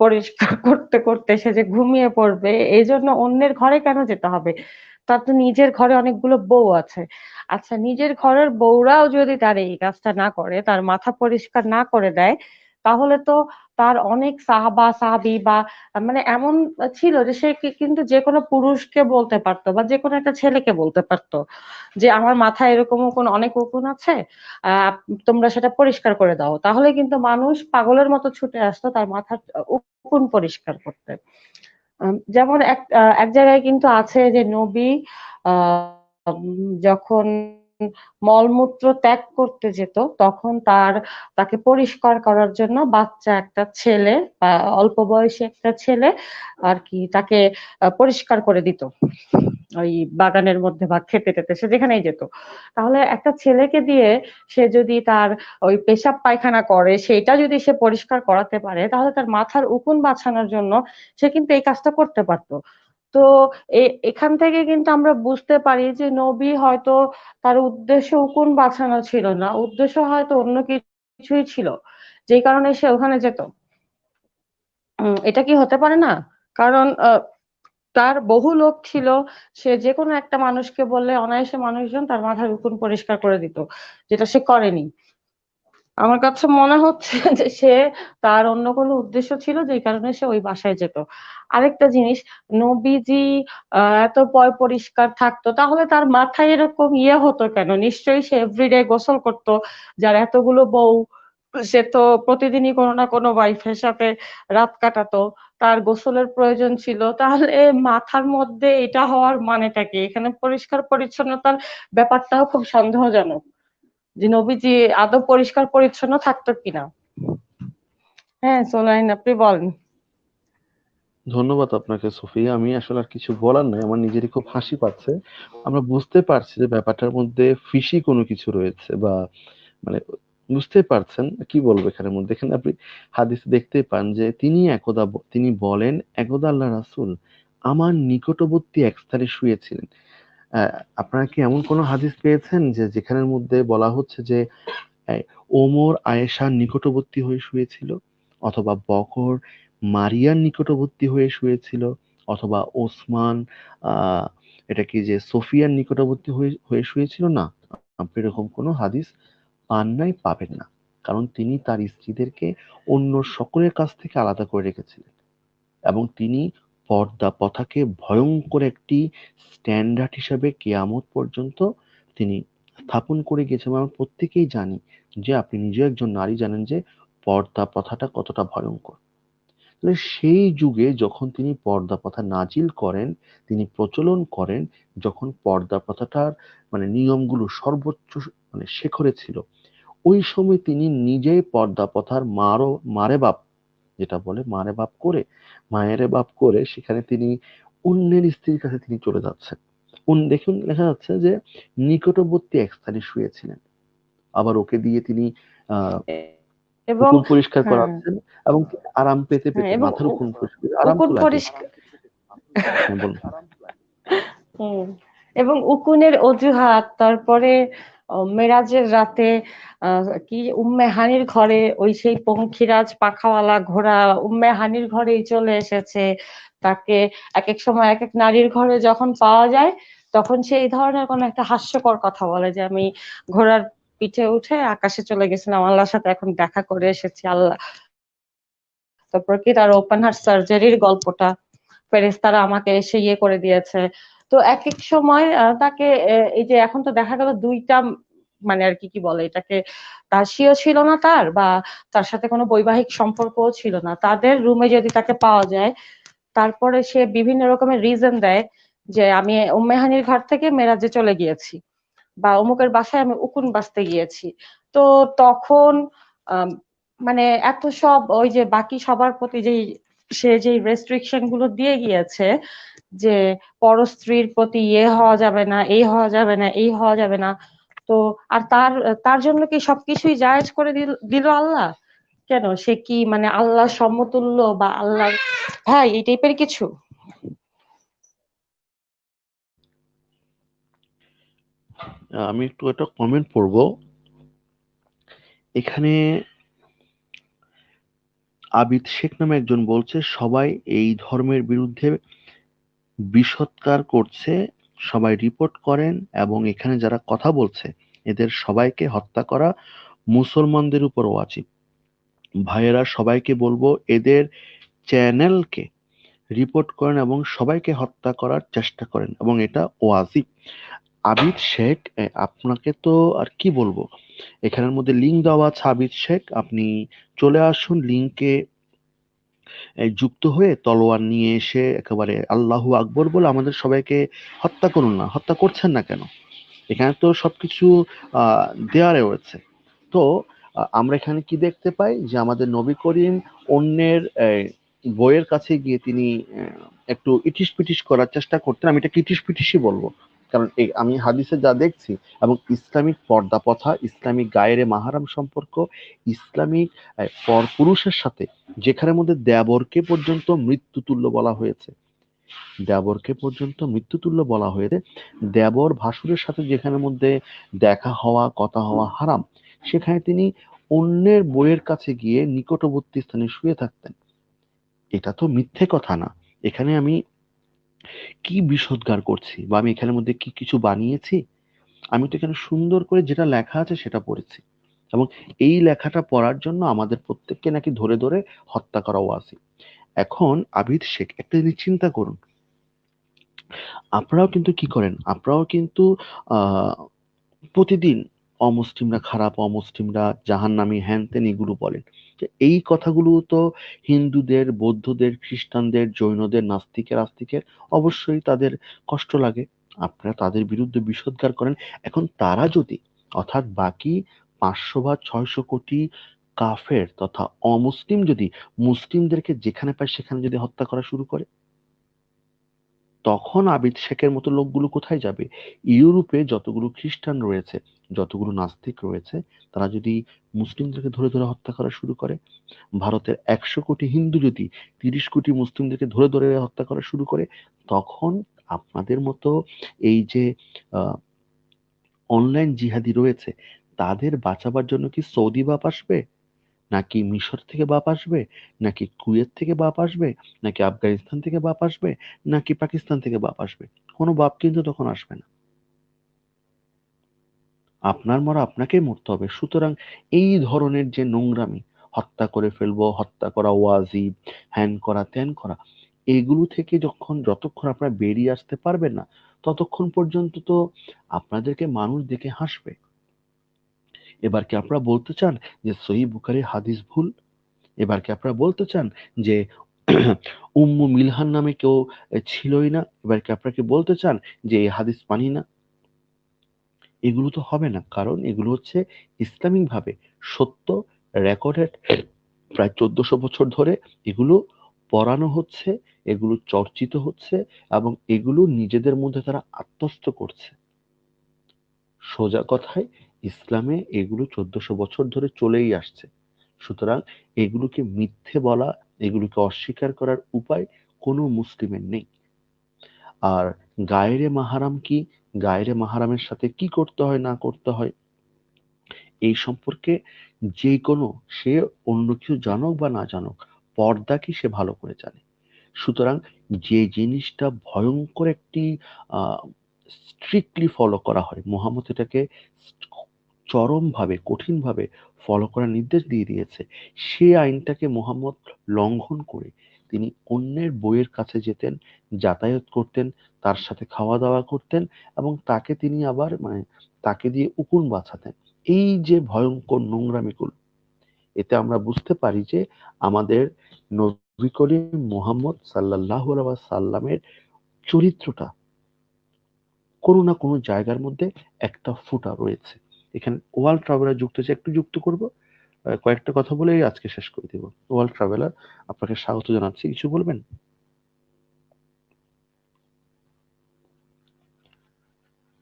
পরিষ্কার করতে করতে সে যে ঘুমিয়ে পড়বে এই জন্য অন্যের ঘরে কেন যেতে হবে? তার তো নিজের ঘরে অনেকগুলো বউ আছে। আচ্ছা নিজের ঘরের বউরাও যদি তার এই কাজটা না করে, তার মাথা পরিষ্কার না করে দেয়, তাহলে তো তার অনেক সাহাবা, সাহাবি বা মানে এমন ছিল যে সে কিন্তু যে কোনো পুরুষকে বলতে পারতো বা যে কোনো একটা ছেলেকে বলতে পারতো যে আমার মাথায় এরকম উকুন অনেক উকুন আছে তোমরা সেটা পরিষ্কার করে দাও। তাহলে কিন্তু মানুষ পাগলের মতো ছুটে আসতো, তার মাথার উকুন পরিষ্কার করতে। যেমন এক এক জায়গায় কিন্তু আছে যে নবী যখন মলমূত্র ত্যাগ করতে যেত, তখন তার, তাকে পরিষ্কার করার জন্য বাচ্চা একটা ছেলে বা অল্প বয়সী একটা ছেলে আর কি তাকে পরিষ্কার করে দিত। ওই বাগানের মধ্যে বা খেতে টেতে সে যেখানেই যেত। তাহলে একটা ছেলেকে দিয়ে সে যদি তার ওই পেশাব পায়খানা করে, সেটা যদি সে পরিষ্কার করাতে পারে, তাহলে তার মাথার উকুন বাছানোর জন্য সে কিন্তু এই কাজটা করতে পারতো। তো এখান থেকে কিন্তু আমরা বুঝতে পারি যে নবী হয়তো তার উদ্দেশ্য উকুন বাঁচানো ছিল না, উদ্দেশ্য হয়তো অন্য কিছুই ছিল, যেই কারণে সে ওখানে যেত। এটা কি হতে পারে না? কারণ তার বহু লোক ছিল, সে যে কোনো একটা মানুষকে বললে অনায়াসে মানুষজন তার মাথার উকুন পরিষ্কার করে দিত, যেটা সে করেনি। আমার কাছে মনে হচ্ছে যে সে তার অন্য কোনো উদ্দেশ্য ছিল, যেই কারণে সে ওই বাসায় যেত। আরেকটা জিনিস, নবীজি এত পয় পরিষ্কার থাকতো, তাহলে তার মাথায় এরকম ইয়ে হতো কেন? নিশ্চয়ই সে এভরিডে গোসল করতো, যার এতগুলো বউ, সে তো প্রতিদিনই কোনো না কোনো ওয়াইফের সাথে রাত কাটাতো, তার গোসলের প্রয়োজন ছিল, তাহলে মাথার মধ্যে এটা হওয়ার মানেটা কি? এখানে পরিষ্কার পরিচ্ছন্নতার ব্যাপারটাও খুব সন্দেহজনক, যে নবীজি আদৌ পরিষ্কার পরিচ্ছন্ন থাকতো কিনা? হ্যাঁ সোলাইন, আপনি বলেন। ধন্যবাদ আপনাকে, সুফিয়া। আমি আসলে আর কিছু বলার নাই, আমার নিজেরই খুব হাসি পাচ্ছে। আমরা বুঝতে পারছি যে ব্যাপারটার মধ্যে ফিশি কোনো কিছু রয়েছে বা মানে বুঝতে পারছেন, কি বলব এখানের মধ্যে? এখানে আপনি হাদিস দেখতে পান যে তিনি একদা তিনি বলেন, একদা আল্লাহ রাসুল আমার নিকটবর্তী এক স্থানে শুয়েছিলেন। আপনারা কি এমন কোনো হাদিস পেয়েছেন যে যেখানের মধ্যে বলা হচ্ছে যে ওমর আয়েশার নিকটবর্তী হয়ে শুয়েছিল? অথবা বকর মারিয়ার নিকটবর্তী হয়ে শুয়েছিল অথবা ওসমান এটা কি যে সোফিয়ার নিকটবর্তী হয়ে হয়ে শুয়েছিল? না, এরকম কোনো হাদিস পান নাই, পাবেন না। কারণ তিনি তার স্ত্রীদেরকে অন্য সকলের কাছ থেকে আলাদা করে রেখেছিলেন। এবং তিনি পর্দা প্রথাকে ভয়ঙ্কর একটি স্ট্যান্ডার্ড হিসাবে কেয়ামত পর্যন্ত তিনি স্থাপন করে গেছেন এবং আমরা প্রত্যেকেই জানি যে আপনি নিজেও একজন নারী জানেন যে পর্দা প্রথাটা কতটা ভয়ঙ্কর। তাহলে সেই যুগে যখন তিনি পর্দা প্রথা নাজিল করেন, তিনি প্রচলন করেন, যখন পর্দা প্রথাটার মানে নিয়মগুলো সর্বোচ্চ মানে শেখরে ছিল, ওই সময় তিনি নিজেই পর্দা প্রথার মারো, মারে বাপ, যেটা বলে মারে বাপ করে, মায়েরে বাপ করে সেখানে তিনি অন্যের স্ত্রীর কাছে তিনি চলে যাচ্ছেন। দেখুন, লেখা যাচ্ছে যে নিকটবর্তী এক স্থানে শুয়েছিলেন। আবার ওকে দিয়ে তিনি, আহ এবং পরিষ্কার হ্যাঁ। করাচ্ছেন এবং আরাম পেতে হ্যাঁ পেতে মাথার উ- উকুন পরিষ্কার আরাম পরিষ্কার হ্যাঁ এবং উকুনের অজুহাত তারপরে মেরাজের রাতে কি উম্মে হানির ঘরে ওই সেই পঙ্খিরাজ পাখাওয়ালা ঘোড়া উম্মে হানির ঘরেই চলে এসেছে। তাকে এক এক সময় এক এক নারীর ঘরে যখন পাওয়া যায় তখন সেই ধরনের কোনো একটা হাস্যকর কথা বলে যে আমি ঘোড়ার পিঠে উঠে আকাশে চলে গেছিলাম আল্লাহর সাথে এখন দেখা করে এসেছি, আল্লাহ। তারপর কি তার ওপেন হার্ট সার্জারির গল্পটা ফেরেশতারা আমাকে এসে ইয়ে করে দিয়েছে। তো এক এক সময় তাকে এই যে এখন তো দেখা গেল দুইটা মানে আর কি কি বলে এটাকে, দাসীও ছিল না তার বা তার সাথে কোনো বৈবাহিক সম্পর্কও ছিল না। তাদের রুমে যদি তাকে পাওয়া যায়, তারপরে সে বিভিন্ন রকমের রিজন দেয় যে আমি উম্মেহানির ঘর থেকে মেরাজে চলে গিয়েছি। বা অমুকের বাসায় আমি উকুন বাজতে গিয়েছি। তো তখন মানে এত সব ওই যে বাকি সবার প্রতি যেই, সে যে রেস্ট্রিকশনগুলো দিয়ে গিয়েছে যে পরস্ত্রীর প্রতি ইয়ে হওয়া যাবে না, এই হওয়া যাবে না, এই হওয়া যাবে না, তো আর তার তার জন্য কি সবকিছুই জায়েজ করে দিল দিল আল্লাহ? কেন? সে কি মানে আল্লাহ সমতুল্য বা আল্লাহ হ্যাঁ এই টাইপের কিছু আহ, আমি একটু একটা কমেন্ট পড়ব। এখানে আবিদ শেখ নামে একজন বলছে, সবাই এই ধর্মের বিরুদ্ধে বিষৎকার করছে, সবাই রিপোর্ট করেন এবং এখানে যারা কথা বলছে, এদের সবাইকে হত্যা করা মুসলমানদের উপর ওয়াজিব। ভাইয়েরা, সবাইকে বলব, এদের চ্যানেলকে রিপোর্ট করেন এবং সবাইকে হত্যা করার চেষ্টা করেন এবং এটা ওয়াজিব। আবিদ শেখ আপনাকে তো আর কি বলব? এখানের মধ্যে লিঙ্ক দেওয়া আছে আবিদ শেখ, আপনি চলে আসুন লিঙ্কে যুক্ত হয়ে তলোয়ার নিয়ে এসে একেবারে আল্লাহু আকবর বলে আমাদের সবাইকে হত্যা করুন না, হত্যা করছেন না কেন? এখানে তো সবকিছু দেওয়া রয়েছে। তো আমরা এখানে কি দেখতে পাই? যে আমাদের নবী করিম অন্যের বইয়ের কাছে গিয়ে তিনি একটু ইটিস পিটিস করার চেষ্টা করতেন। আমি এটা ইটিস পিটিসই বলব? কারণ এই আমি হাদিসে যা দেখছি, এবং ইসলামিক পর্দা ইসলামিক গায়েরে মাহারাম সম্পর্ক, ইসলামিক পরপুরুষের সাথে যেখানের মধ্যে দেবরকে পর্যন্ত মৃত্যুতুল্য বলা হয়েছে। দেবরকে পর্যন্ত মৃত্যুতুল্য বলা হয়েছে। দেবর ভাসুরের সাথে যেখানের মধ্যে দেখা হওয়া, কথা হওয়া হারাম, সেখানে তিনি অন্যের বইয়ের কাছে গিয়ে নিকটবর্তী স্থানে শুয়ে থাকতেন। এটা তো মিথ্যে কথা না। এখানে আমি কি বিষোদ্গার করছি বা আমি এখানের মধ্যে কি কিছু বানিয়েছি? আমি তো এখানে সুন্দর করে যেটা লেখা আছে সেটা পড়েছি। এবং এই লেখাটা পড়ার জন্য আমাদের প্রত্যেককে নাকি ধরে ধরে হত্যা করাও আছে এখন আবিদ শেখ, একটা জিনিস চিন্তা করুন। আপনারাও কিন্তু কি করেন? আপনারাও কিন্তু প্রতিদিন অমুসলিমরা খারাপ, অমুসলিমরা জাহান্নামী হ্যান ত্যান এগুলো বলেন। এই কথাগুলো তো হিন্দুদের, বৌদ্ধদের, খ্রিস্টানদের, জৈনদের, নাস্তিকের, আস্তিকের অবশ্যই তাদের কষ্ট লাগে। আপনারা তাদের বিরুদ্ধে বিষোদ্গার করেন। এখন তারা যদি অর্থাৎ বাকি পাঁচশো বা ছয়শো কোটি কাফের তথা অমুসলিম যদি মুসলিমদেরকে যেখানে পায় সেখানে যদি হত্যা করা শুরু করে তখন আবিদ শেখের মতো লোকগুলো কোথায় যাবে? ইউরোপে যতগুলো খ্রিস্টান রয়েছে, যতগুলো নাস্তিক রয়েছে, তারা যদি মুসলিমদেরকে ধরে ধরে হত্যা করা শুরু করে, ভারতের একশো কোটি হিন্দু যদি তিরিশ কোটি মুসলিমদেরকে ধরে ধরে হত্যা করা শুরু করে, তখন আপনাদের মতো এই যে অনলাইন জিহাদি রয়েছে, তাদের বাঁচাবার জন্য কি সৌদি বাপ আসবে? নাকি মিশর থেকে বাপ আসবে? নাকি কুয়েত থেকে বাপ আসবে? নাকি আফগানিস্তান থেকে বাপ আসবে? নাকি পাকিস্তান থেকে বাপ আসবে? কোনো বাপ কিন্তু তখন আসবে না। আপনার মরা আপনাকেই মরতে হবে। সুতরাং এই ধরনের যে নোংরামি, হত্যা করে ফেলব, হত্যা করা ওয়াজিব, হ্যান করা ত্যান করা, এগুলো থেকে যখন যতক্ষণ আপনারা বেরিয়ে আসতে পারবেন না, ততক্ষণ পর্যন্ত তো আপনাদেরকে মানুষ দেখে হাসবে। এবার কি আপনারা বলতে চান যে সহি বুখারির হাদিস ভুল? এবার কি আপনারা বলতে চান যে উম্মু মিলহান নামে কেউ ছিলই না? এবার কি আপনারা কি বলতে চান যে এই হাদিস মানি না? এগুলো তো হবে না, কারণ এগুলো হচ্ছে ইসলামিক ভাবে সত্য, রেকর্ডেড। প্রায় চোদ্দশো বছর ধরে এগুলো পড়ানো হচ্ছে, এগুলো চর্চিত হচ্ছে এবং এগুলো নিজেদের মধ্যে তারা আত্মস্থ করছে। সোজা কথায় ইসলামে এগুলো চোদ্দশো বছর ধরে চলেই আসছে। সুতরাং এগুলোকে মিথ্যে বলা, এগুলোকে অস্বীকার করার উপায় কোনো মুসলিমের নেই। আর গায়েরে মাহারাম কি? গায়েরে মাহারামের সাথে কি করতে হয়, না করতে হয়? এই সম্পর্কে যে কোনো, সে অন্য কিছু জানুক বা না জানুক পর্দা কি সে ভালো করে জানে। সুতরাং যে জিনিসটা ভয়ঙ্কর একটি স্ট্রিক্টলি ফলো করা হয়, মোহাম্মদ এটাকে চরমভাবে, কঠিনভাবে ফলো করার নির্দেশ দিয়ে দিয়েছে। সে আইনটাকে মোহাম্মদ লঙ্ঘন করে তিনি অন্যের বইয়ের কাছে যেতেন, যাতায়াত করতেন, তার সাথে খাওয়া দাওয়া করতেন এবং তাকে তিনি আবার মানে তাকে দিয়ে উকুন বাঁচাতেন। এই যে ভয়ঙ্কর নোংরামিগুলো, এতে আমরা বুঝতে পারি যে আমাদের নবী করিম মোহাম্মদ সাল্লাহ সাল্লামের চরিত্রটা কোনো না কোনো জায়গার মধ্যে একটা ফুটা রয়েছে। এখানে ওয়ার্ল্ড ট্রাভেলার যুক্ত হচ্ছে একটু যুক্ত করব। কয়েকটা কথা বলেই আজকে শেষ করে দিব। ওয়ার্ল্ড ট্রাভেলার আপনাকে স্বাগত জানাচ্ছি কিছু বলবেন?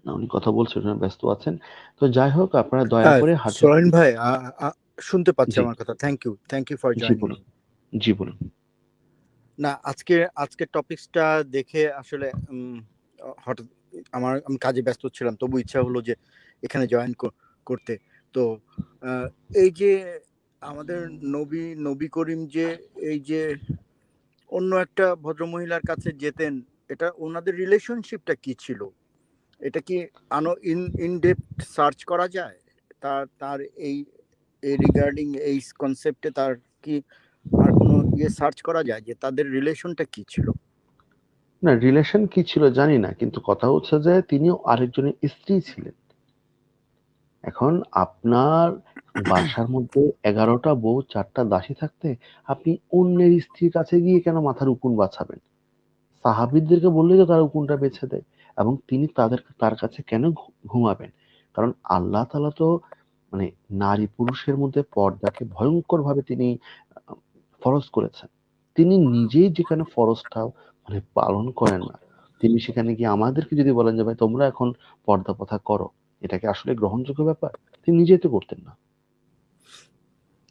না উনি কথা বলছেন ব্যস্ত আছেন। তো যাই হোক আপনারা দয়া হ্যাঁ, করে সোহেন ভাই শুনতে পাচ্ছি আমার কথা। Thank you thank you for joining জি বলুন। না আজকে আজকে টপিকসটা দেখে আসলে হঠাৎ আমার আমি কাজে ব্যস্ত ছিলাম তবু ইচ্ছা হলো যে এখানে জয়েন করতে। তো এই যে আমাদের নবী নবী করিম যে, এই যে অন্য একটা ভদ্রমহিলার কাছে যেতেন, এটা ওনাদের রিলেশনশিপটা কি ছিল? এটা কি আনো ইন ইন ডেপথ সার্চ করা যায়? তার তার এই এই রিগার্ডিং এই কনসেপ্টে তার কি আর কোনো ইয়ে সার্চ করা যায় যে তাদের রিলেশনটা কি ছিল? না রিলেশন কি ছিল জানি না, কিন্তু কথা হচ্ছে যে তিনিও আরেকজনের স্ত্রী ছিলেন। এখন আপনার বাসার মধ্যে এগারোটা বউ, চারটা দাসী থাকতে আপনি অন্যের স্ত্রীর কাছে গিয়ে কেন মাথার উকুন বাছাবেন সাহাবিদদেরকে বললেই তো তারা উকুনটা বেছে দেয় এবং তিনি তাদের, তার কাছে কেন ঘুমাবেন? কারণ আল্লাহ তালা তো মানে নারী পুরুষের মধ্যে পর্দাকে ভয়ঙ্কর ভাবে তিনি, ফরজ করেছেন। তিনি নিজেই যেখানে ফরজটা মানে পালন করেন না, তিনি সেখানে গিয়ে আমাদেরকে যদি বলেন যে, ভাই, তোমরা এখন পর্দা প্রথা করো। এটা কি আসলে গ্রহণযোগ্য ব্যাপার? তিনি নিজেই তো করতেন না।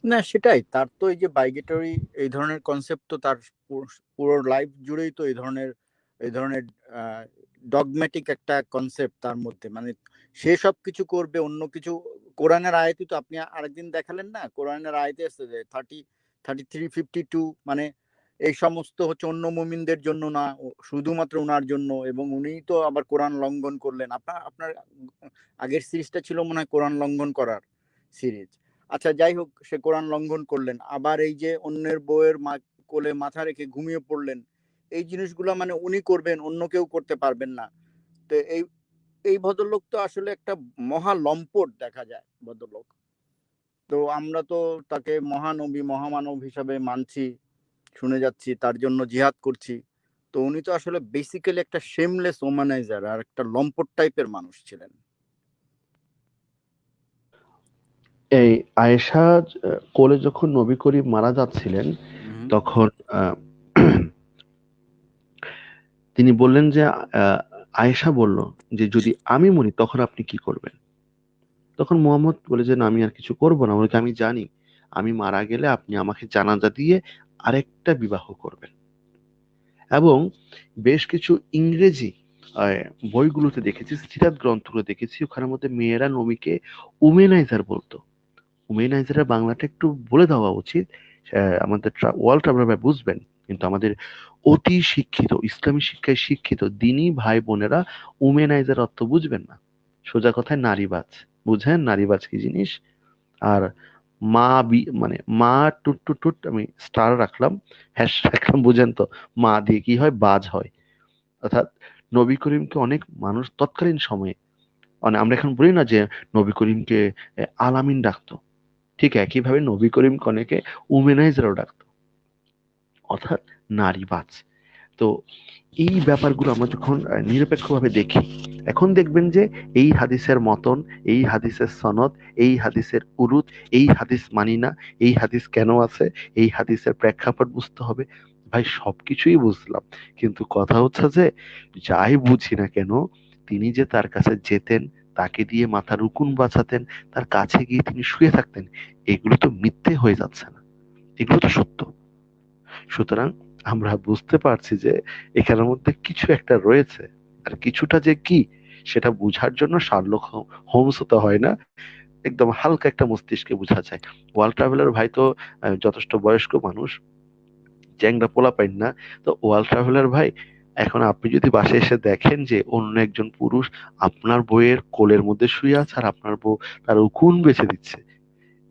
না, সেটাই। তার তো এই যে বাইগেটরি, এই ধরনের কনসেপ্ট তো তার পুরো লাইফ জুড়েই তো এই ধরনের এই ধরনের ডগম্যাটিক একটা কনসেপ্ট তার মধ্যে। মানে সে সব কিছু করবে, অন্য কিছু, কোরআনের আয়তি তো আপনি আরেকদিন দেখালেন না? কোরআনের আয়তে আসছে যে thirty thirty three fifty two মানে এই সমস্ত হচ্ছে অন্য মুমিনদের জন্য না শুধুমাত্র ওনার জন্য এবং উনি তো আবার কোরআন লঙ্ঘন করলেন। আপনার আপনার আগের সিরিজটা ছিল মনে হয় কোরআন লঙ্ঘন করার সিরিজ আচ্ছা যাই হোক, সে কোরআন লঙ্ঘন করলেন। আবার এই যে অন্যের বইয়ের কোলে মাথা রেখে ঘুমিয়ে পড়লেন, এই জিনিসগুলো মানে উনি করবেন, অন্য কেউ করতে পারবেন না। তো এই এই ভদ্রলোক তো আসলে একটা মহা লম্পট দেখা যায় ভদ্রলোক। তো আমরা তো তাকে মহানবী, মহামানব হিসাবে মানছি। শুনে যাচ্ছি তার জন্য জিহাদ করছি। তো উনি তো আসলে বেসিক্যালি একটা শেমলেস ওমানাইজার আর একটা লম্পট টাইপের মানুষ ছিলেন। এই আয়েশা কোলে যখন নবী করিম মারা যাচ্ছিলেন তখন তিনি বললেন যে আয়েশা বলল যে যদি আমি মরি তখন আপনি কি করবেন? তখন মোহাম্মদ বলে যে না আমি আর কিছু করব না। বলে আমি জানি আমি মারা গেলে আপনি আমাকে জানাজা দিয়ে আরেকটা বিবাহ করবেন। এবং বেশ কিছু ইংরেজি বইগুলোতে দেখেছি সিরাত গ্রন্থগুলো দেখেছি, ওখানের মধ্যে মেয়েরা নবীকে উমেনাইজার বলতো। উমেনাইজারের বাংলাটা একটু বলে দেওয়া উচিত আমাদের ওয়ার্ল্ড ট্রাভেলার বুঝবেন, কিন্তু আমাদের অতি শিক্ষিত, ইসলামী শিক্ষায় শিক্ষিত দিনী ভাই বোনেরা উমেনাইজার অর্থ বুঝবেন না। সোজা কথায় নারীবাজ। বুঝেন নারীবাজ কি জিনিস? আর মা বি মানে মা টুট টুট টুট আমি স্টার রাখলাম হ্যাশ রাখলাম, বুঝেন তো? মা দিয়ে কি হয়? বাজ হয়। অর্থাৎ নবী করিমকে অনেক মানুষ তৎকালীন সময়ে মানে আমরা এখন বলি না যে নবী করিমকে আলামিন ডাকতো। ঠিক একইভাবে নবী করিমকে অনেকে উমেনাইজারও ডাকতো। অর্থাৎ নারীবাজ। তো এই ব্যাপারগুলো আমরা যখন নিরপেক্ষভাবে দেখি, এখন দেখবেন যে এই হাদিসের মতন, এই হাদিসের সনদ, এই হাদিসের উরুত এই হাদিস মানি না, এই হাদিস কেন আছে, এই হাদিসের প্রেক্ষাপট বুঝতে হবে। ভাই, সবকিছুই বুঝলাম, কিন্তু কথা হচ্ছে যে যাই বুঝি না কেন, তিনি যে তার কাছে যেতেন, তাকে দিয়ে মাথার উকুন বাঁচাতেন, তার কাছে গিয়ে তিনি শুয়ে থাকতেন, এগুলো তো মিথ্যে হয়ে যাচ্ছে না। এগুলো তো সত্য। সুতরাং আমরা বুঝতে পারছি যে এখানের মধ্যে কিছু একটা রয়েছে। আর কিছুটা যে কি, সেটা বুঝার জন্য শার্লক হোমস হতে হয় না। একদম হালকা একটা মস্তিষ্কে বোঝা যায়। ওয়ার্ল্ড ট্রাভেলার ভাই তো যথেষ্ট বয়স্ক মানুষ, চ্যাংরা পোলা পাইন না। তো ওয়ার্ল্ড ট্রাভেলার ভাই, এখন আপনি যদি বাসে এসে দেখেন যে অন্য একজন পুরুষ আপনার বইয়ের কোলের মধ্যে শুয়ে আছে আর আপনার বউ তার উকুন বেছে দিচ্ছে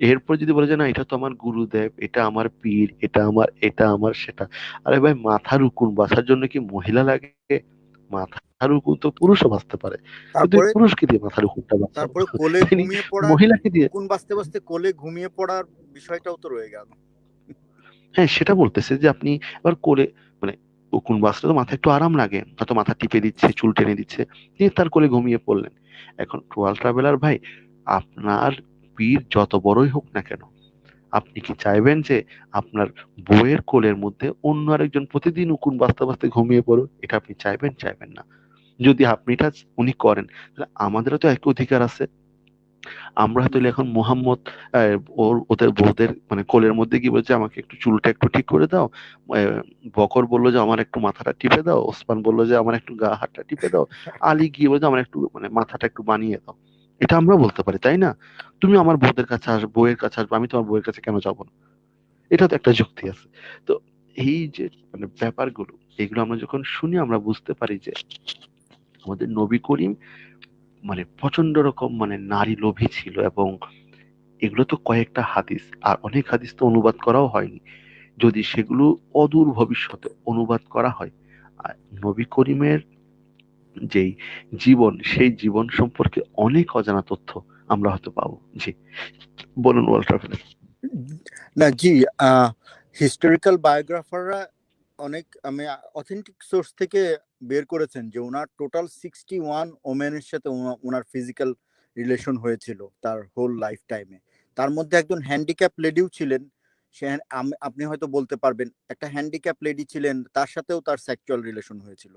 এরপর যদি বলে যে না এটা তো আমার গুরুদেব এটা আমার পীর এটা আমার এটা আমার সেটা। আরে ভাই মাথার উকুন বাঁচার জন্য কি মহিলা লাগে? মাথার উকুন তো পুরুষও বাঁচতে পারে। পুরুষকে দিয়ে মাথার উকুনটা তারপরে কোলে ঘুমিয়ে পড়া মহিলাকে দিয়ে কোন বাঁচতে বাঁচতে কোলে ঘুমিয়ে পড়ার বিষয়টাও তো রয়ে গেল। হ্যাঁ সেটা বলতেছে যে আপনি এবার কোলে মানে উকুন বাঁচলে তো মাথায় একটু আরাম লাগে। হয়তো মাথা টিপে দিচ্ছে চুল টেনে দিচ্ছে তিনি তার কোলে ঘুমিয়ে পড়লেন। এখন ট্রুয়াল ট্রাভেলার ভাই আপনার পীর যত বড়ই হোক না কেন, আপনি কি চাইবেন যে আপনার বইয়ের কোলের মধ্যে অন্য আরেকজন প্রতিদিন উকুন বাঁচতে বাঁচতে ঘুমিয়ে পড়ুক? এটা আপনি চাইবেন চাইবেন না। যদি আপনি এটা উনি করেন, তাহলে আমাদেরও তো এক অধিকার আছে। আমরা হয়তো এখন মোহাম্মদ ওর, ওদের বউদের মানে কোলের মধ্যে কি বলছে, আমাকে একটু চুলটা একটু ঠিক করে দাও। বকর বলল যে, আমার একটু মাথাটা টিপে দাও। ওসমান বলল যে, আমার একটু গা হাতটা টিপে দাও। আলী গিয়ে বলছে আমার একটু মানে মাথাটা একটু বানিয়ে দাও। এটা আমরা বলতে পারি, তাই না? তুমি আমার বউদের কাছে আসবে বউয়ের কাছে আসবে, আমি তোমার বউয়ের কাছে কেন যাব না? এটা তো একটা যুক্তি আছে। তো এই যে মানে ব্যাপারগুলো, এগুলো আমরা যখন শুনি, আমরা বুঝতে পারি যে আমাদের নবী করিম মানে প্রচণ্ড রকম মানে নারী লোভী ছিল এবং এগুলো তো কয়েকটা হাদিস, আর অনেক হাদিস তো অনুবাদ করাও হয়নি। যদি সেগুলো অদূর ভবিষ্যতে অনুবাদ করা হয়, আর নবী করিমের যেই জীবন, সেই জীবন সম্পর্কে অনেক অজানা তথ্য আমরা হয়তো পাবো। জি, বলুন না, জি হিস্টোরিক্যাল বায়োগ্রাফাররা অনেক, আমি অথেন্টিক সোর্স থেকে বের করেছেন যে ওনার টোটাল সিক্সটি ওয়ান ওমেনের সাথে ওনার ফিজিক্যাল রিলেশন হয়েছিল তার হোল লাইফ টাইমে তার মধ্যে একজন হ্যান্ডিক্যাপ লেডিও ছিলেন। সে আপনি হয়তো বলতে পারবেন, একটা হ্যান্ডিক্যাপ লেডি ছিলেন, তার সাথেও তার সেক্সুয়াল রিলেশন হয়েছিল।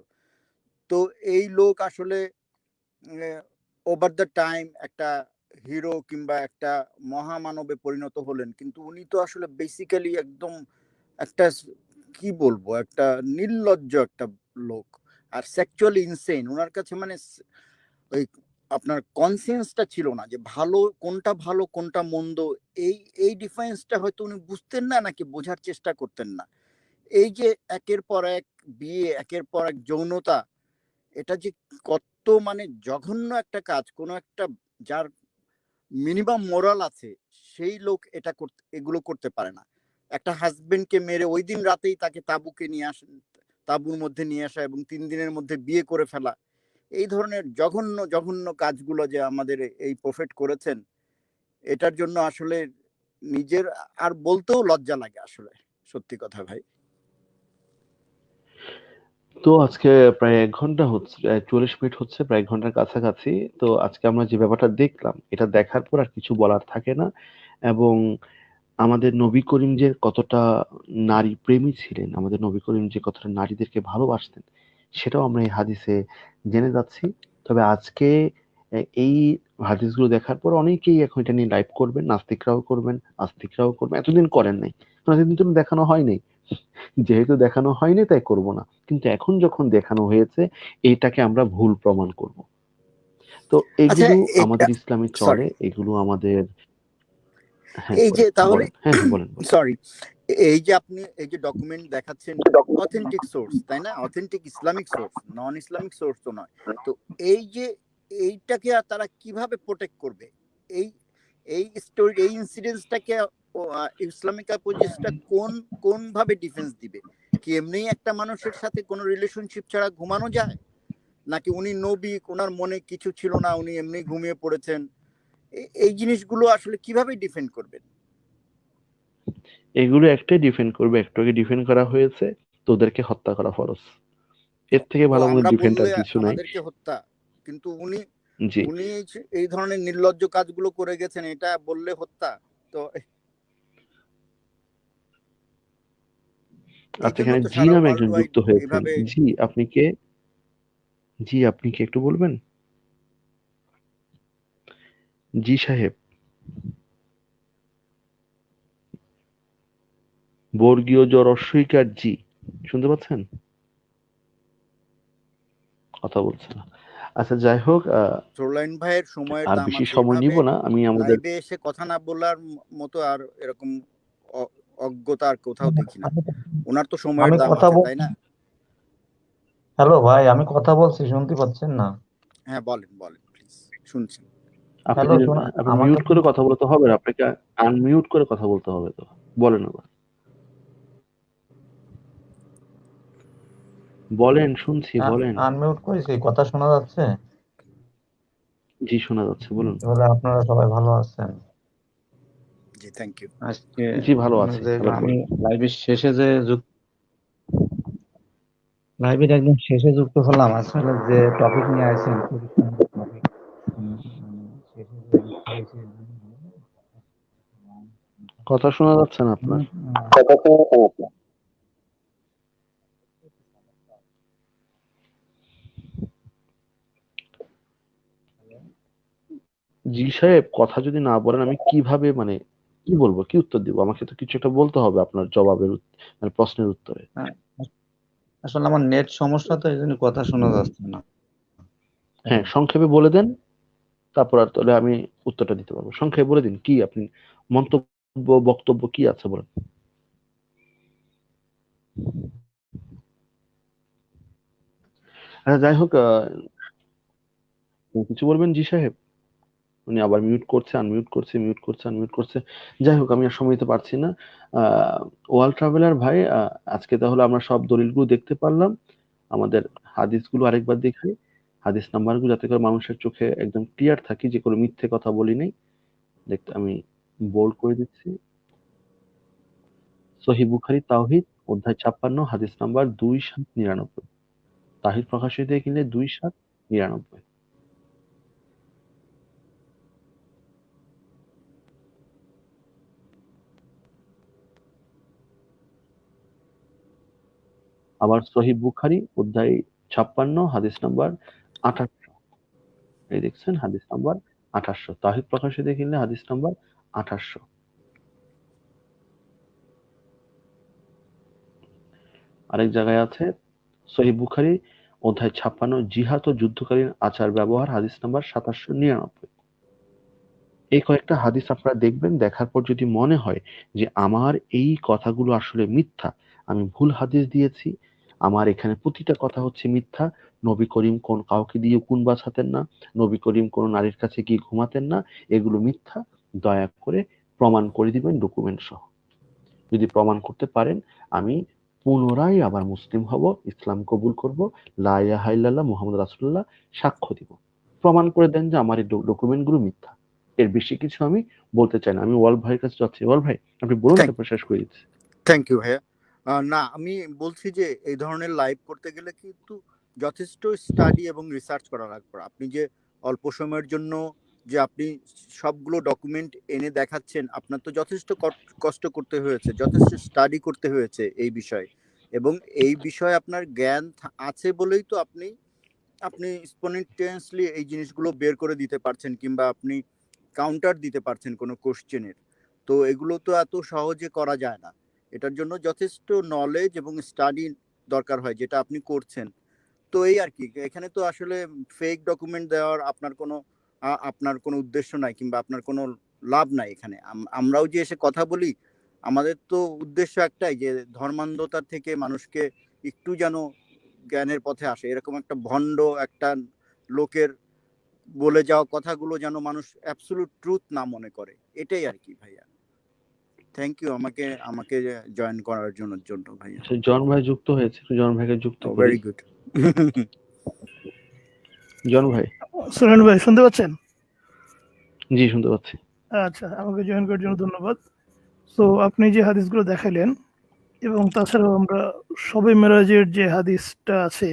তো এই লোক আসলে ওভার দ্য টাইম একটা হিরো কিংবা একটা মহামানবে পরিণত হলেন। কিন্তু উনি তো আসলে বেসিক্যালি একদম একটা কি বলব? একটা নির্লজ্জ একটা লোক। আর সেক্সুয়ালি ইনসেন ওনার কাছে মানে ওই আপনার কনসিয়েন্সটা ছিল না যে ভালো কোনটা ভালো, কোনটা মন্দ। এই এই ডিফারেন্সটা হয়তো উনি বুঝতেন না নাকি বোঝার চেষ্টা করতেন না। এই যে একের পর এক বিয়ে, একের পর এক যৌনতা এটা যে কত মানে জঘন্য একটা কাজ, কোনো একটা যার মিনিমাম মোরাল আছে, সেই লোক এটা করতে, এগুলো করতে পারে না। একটা হাজবেন্ডকে মেরে ওই দিন রাতেই তাকে তাবুকে নিয়ে আসেন তাবুর মধ্যে নিয়ে আসা এবং তিন দিনের মধ্যে বিয়ে করে ফেলা। এই ধরনের জঘন্য জঘন্য কাজগুলো যে আমাদের এই প্রফেট করেছেন, এটার জন্য আসলে নিজের, আর বলতেও লজ্জা লাগে আসলে, সত্যি কথা ভাই। তো আজকে প্রায় এক ঘণ্টা হচ্ছে চল্লিশ মিনিট হচ্ছে, প্রায় এক ঘণ্টার কাছাকাছি। তো আজকে আমরা যে ব্যাপারটা দেখলাম, এটা দেখার পর আর কিছু বলার থাকে না। এবং আমাদের নবী করিম যে কতটা নারী প্রেমী ছিলেন, আমাদের নবী করিম যে কতটা নারীদেরকে ভালোবাসতেন, সেটাও আমরা এই হাদিসে জেনে যাচ্ছি। তবে আজকে এই হাদিসগুলো দেখার পর অনেকেই এখন এটা নিয়ে লাইভ করবেন, নাস্তিকরাও করবেন, আস্তিকরাও করবেন, এতদিন করেন নাই। এতদিন তো দেখানো হয় নাই। যেহেতু দেখানো হয়নি তাই করব না। কিন্তু এখন যখন দেখানো হয়েছে এইটাকে আমরা ভুল প্রমাণ করব। তো আচ্ছা, এগুলো আমাদের ইসলামে চলে এগুলো আমাদের হ্যাঁ এই যে তাহলে- হ্যাঁ হ্যাঁ। সরি এই যে আপনি এই যে ডকুমেন্ট দেখাচ্ছেন অথেন্টিক সোর্স তাই না? Authentic Islamic source non Islamic source তো নয়। তো এই যে এইটাকে তারা কীভাবে প্রোটেক্ট করবে? এই এই স্টোরি এই ইনসিডেন্টসটাকে ইসলামিক অপোজিশনটা কোন কোন ভাবে ডিফেন্স দিবে? কি এমনি একটা মানুষের সাথে কোনো রিলেশনশিপ ছাড়া ঘুমানো যায়? নাকি উনি নবী ওনার মনে কিছু ছিল না উনি এমনি ঘুমিয়ে পড়েছেন? এই- জিনিসগুলো আসলে কীভাবে ডিফেন্ড করবেন? এগুলো একটাই ডিফেন্ড করবে একটাকে ডিফেন্ড করা হয়েছে তো ওদেরকে হত্যা করা ফরজ। এর থেকে ভালো আমাদের ডিফেন্ড আর কিছু নাই। আমাদেরকে হত্যা কিন্তু উনি উনি এই ধরনের নির্লজ্জ কাজগুলো করে গেছেন এটা বললে হত্যা তো আচ্ছা এখানে জি নামে একজন যুক্ত এইভাবে- জি আপনি কে? জি আপনি কি একটু বলবেন? জি সাহেব। বর্গীয় জ্বর অস্বীকার জি। শুনতে পাচ্ছেন? কথা বলছে না। আচ্ছা যাই হোক আহ, সোরলাইন ভাইয়ের সময়ের আর বেশি সময় নিব না আমি আমাদের এসে কথা না বলার মতো আর এরকম অজ্ঞতা আর কোথাও দেখি না। ওনার তো সময়ের আমি দাম কথা আছে তাই না? হ্যালো ভাই আমি কথা বলছি শুনতে পাচ্ছেন না? হ্যাঁ বলেন বলেন প্লিজ শুনছি আপনি হ্যালো, শোনা- আপনি মিউট করে কথা বলতে হবে না আপনাকে আনমিউট করে কথা বলতে হবে তো। বলেন আবার। বলেন শুনছি বলেন। আনমিউট করেছি কথা শোনা যাচ্ছে? জি শোনা যাচ্ছে বলুন। তাহলে আপনারা সবাই ভালো আছেন। জি থ্যাংক ইউ আজকে জি ভালো আছি। আমি লাইভের শেষে যে যুক্ত লাইভের একদম শেষে যুক্ত হলাম আসলে যে টপিক নিয়ে আসেন খুবই সুন্দর টপিক শেষে যে যুক্ত হয়েছি, কথা শোনা যাচ্ছে না। আপনার জি সাহেব কথা যদি না বলেন আমি কীভাবে মানে কি বলব? কি উত্তর দিব? আমাকে তো কিছু একটা বলতে হবে আপনার জবাবের মানে প্রশ্নের উত্তরে। আসলে আমার নেট সমস্যা তো এই জন্য কথা শোনা যাচ্ছে না। হ্যাঁ সংক্ষেপে বলে দেন তারপর আর তাহলে আমি উত্তরটা দিতে পারব। সংক্ষেপে বলে দিন কি আপনি মন্তব্য বক্তব্য কি আছে বলেন? আচ্ছা যাই হোক আহ, কিছু বলবেন জি সাহেব? উনি আবার মিউট করছে আনমিউট করছে মিউট করছে আনমিউট করছে। যাই হোক, আমি আর সময় দিতে পারছি না। ওয়াল ট্রাভেলার ভাই আজকে তাহলে আমরা সব দলিলগুলো দেখতে পারলাম। আমাদের হাদিসগুলো আরেকবার দেখাই হাদিস নাম্বারগুলো যাতে করে মানুষের চোখে একদম ক্লিয়ার থাকি, যে কোনো মিথ্যে কথা বলি নাই। দেখতে, আমি বোল্ড করে দিচ্ছি। সহি বুখারি, তাওহিদ, অধ্যায় ছাপ্পান্ন, হাদিস নাম্বার দুই সাত নিরানব্বই। তাহিদ প্রকাশিত কিনলে দুই সাত নিরানব্বই। আবার সহি বুখারি, অধ্যায় ছাপ্পান্ন, হাদিস নাম্বার আঠাশশো। এই দেখছেন, হাদিস নাম্বার আঠাশশো। তাহিদ প্রকাশিত কিনলে হাদিস নাম্বার আঠাশশো। আরেক জায়গায় আছে সহি বুখারি, অধ্যায় ছাপ্পান্ন, জিহাদ ও যুদ্ধকালীন আচার ব্যবহার, হাদিস নাম্বার সাতাশশো নিরানব্বই। এই কয়েকটা হাদিস আপনারা দেখবেন, দেখার পর যদি মনে হয় যে আমার এই কথাগুলো আসলে মিথ্যা, আমি ভুল হাদিস দিয়েছি আমার এখানে প্রতিটা কথা হচ্ছে মিথ্যা। নবী করিম কোন কাউকে দিয়ে কোন বাছাতেন না। নবী করিম কোন নারীর কাছে গিয়ে ঘুমাতেন না। এগুলো মিথ্যা। দয়া করে প্রমাণ করে দিবেন ডকুমেন্ট সহ। যদি প্রমাণ করতে পারেন আমি পুনরায় আবার মুসলিম হব ইসলাম কবুল করব লা ইলাহা ইল্লাল্লাহ মুহাম্মদ রাসূলুল্লাহ সাক্ষ্য দিব। প্রমাণ করে দেন যে আমার এই ডকুমেন্টগুলো মিথ্যা। এর বেশি কিছু আমি বলতে চাই না। আমি ওয়াল ভাইয়ের কাছে যাচ্ছি। ওয়াল ভাই আপনি বলুন তারপর শেষ করে দিচ্ছি। থ্যাংক ইউ ভাইয়া। না, আমি বলছি যে এই ধরনের লাইভ করতে গেলে কিন্তু যথেষ্ট স্টাডি এবং রিসার্চ করা লাগবে। আপনি যে অল্প সময়ের জন্য যে আপনি সবগুলো ডকুমেন্ট এনে দেখাচ্ছেন, আপনার তো যথেষ্ট কষ্ট করতে হয়েছে, যথেষ্ট স্টাডি করতে হয়েছে এই বিষয়ে। এবং এই বিষয়ে আপনার জ্ঞান আছে বলেই তো আপনি আপনি স্পন্টেনিয়াসলি এই জিনিসগুলো বের করে দিতে পারছেন কিংবা আপনি কাউন্টার দিতে পারছেন কোনো কোশ্চেনের তো এগুলো তো এত সহজে করা যায় না। এটার জন্য যথেষ্ট নলেজ এবং স্টাডি দরকার হয়, যেটা আপনি করছেন। তো এই আর কি, এখানে তো আসলে ফেক ডকুমেন্ট দেওয়ার আপনার কোনো আপনার কোনো উদ্দেশ্য নাই কিংবা আপনার কোনো লাভ নাই এখানে। আমরাও যে এসে কথা বলি, আমাদের তো উদ্দেশ্য একটাই যে ধর্মান্ধতার থেকে মানুষকে একটু যেন জ্ঞানের পথে আসে। এরকম একটা ভণ্ড একটা লোকের বলে যাওয়া কথাগুলো যেন মানুষ অ্যাবসলুট ট্রুথ না মনে করে। এটাই আর কি ভাইয়া। থ্যাংক ইউ আমাকে আমাকে জয়েন করার জন্য জন্য ভাইয়া। জন ভাই যুক্ত হয়েছে জন ভাইকে যুক্ত ভেরি গুড জন ভাই। সুরেন ভাই শুনতে পাচ্ছেন? জি শুনতে পাচ্ছি। আচ্ছা আমাকে জয়েন করার জন্য ধন্যবাদ। তো আপনি যে হাদিসগুলো দেখালেন এবং তাছাড়াও আমরা সবে মেরাজের যে হাদিসটা আছে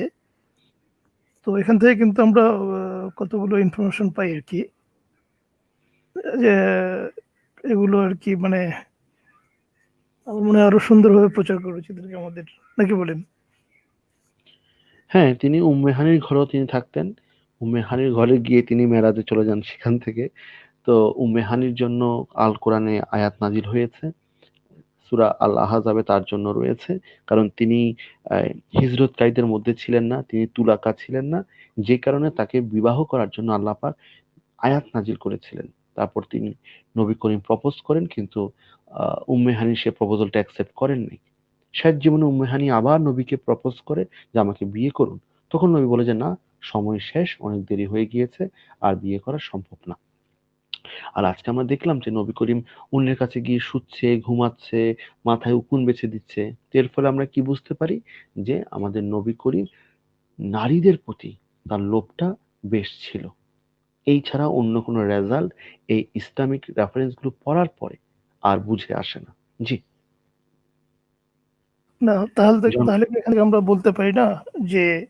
তো এখান থেকে কিন্তু আমরা কতগুলো ইনফরমেশন পাই আর কি। যে এগুলো আর কি মানে আমার মনে আরও সুন্দরভাবে প্রচার করা আমাদের। নাকি বলেন? হ্যাঁ তিনি উম্মেহানির ঘরেও তিনি থাকতেন। উম্মেহানির ঘরে গিয়ে তিনি মেরাজে চলে যান সেখান থেকে। তো উম্মেহানির জন্য আল কোরআনে আয়াত নাজিল হয়েছে। সূরা আল আহজাবে তার জন্য রয়েছে। কারণ তিনি হিজরতকারীদের মধ্যে ছিলেন না, তিনি তুলাকা ছিলেন না। যে কারণে তাকে বিবাহ করার জন্য আল্লাহ পাক আয়াত নাজিল করেছিলেন। তারপর তিনি নবী করিম প্রপোজ করেন, কিন্তু আহ, উম্মে হানি সে প্রপোজালটা অ্যাকসেপ্ট করেননি শেষ জীবনে উম্মে হানি আবার নবীকে প্রপোজ করে যে আমাকে বিয়ে করুন। তখন নবী বলে যে না সময় শেষ অনেক দেরি হয়ে গিয়েছে আর বিয়ে করা সম্ভব না। আর আজকে আমরা দেখলাম যে নবী করিম অন্যের কাছে গিয়ে শুচ্ছে ঘুমাচ্ছে মাথায় উকুন বেছে দিচ্ছে। এর ফলে আমরা কি বুঝতে পারি? যে আমাদের নবী করিম নারীদের প্রতি তার লোভটা বেশ ছিল। এই ছাড়া অন্য কোনো রেজাল্ট এই ইসলামিক রেফারেন্সগুলো পড়ার পরে আর বুঝে আসে না। জি। না তাহলে তো- তাহলে এখানে আমরা বলতে পারি না যে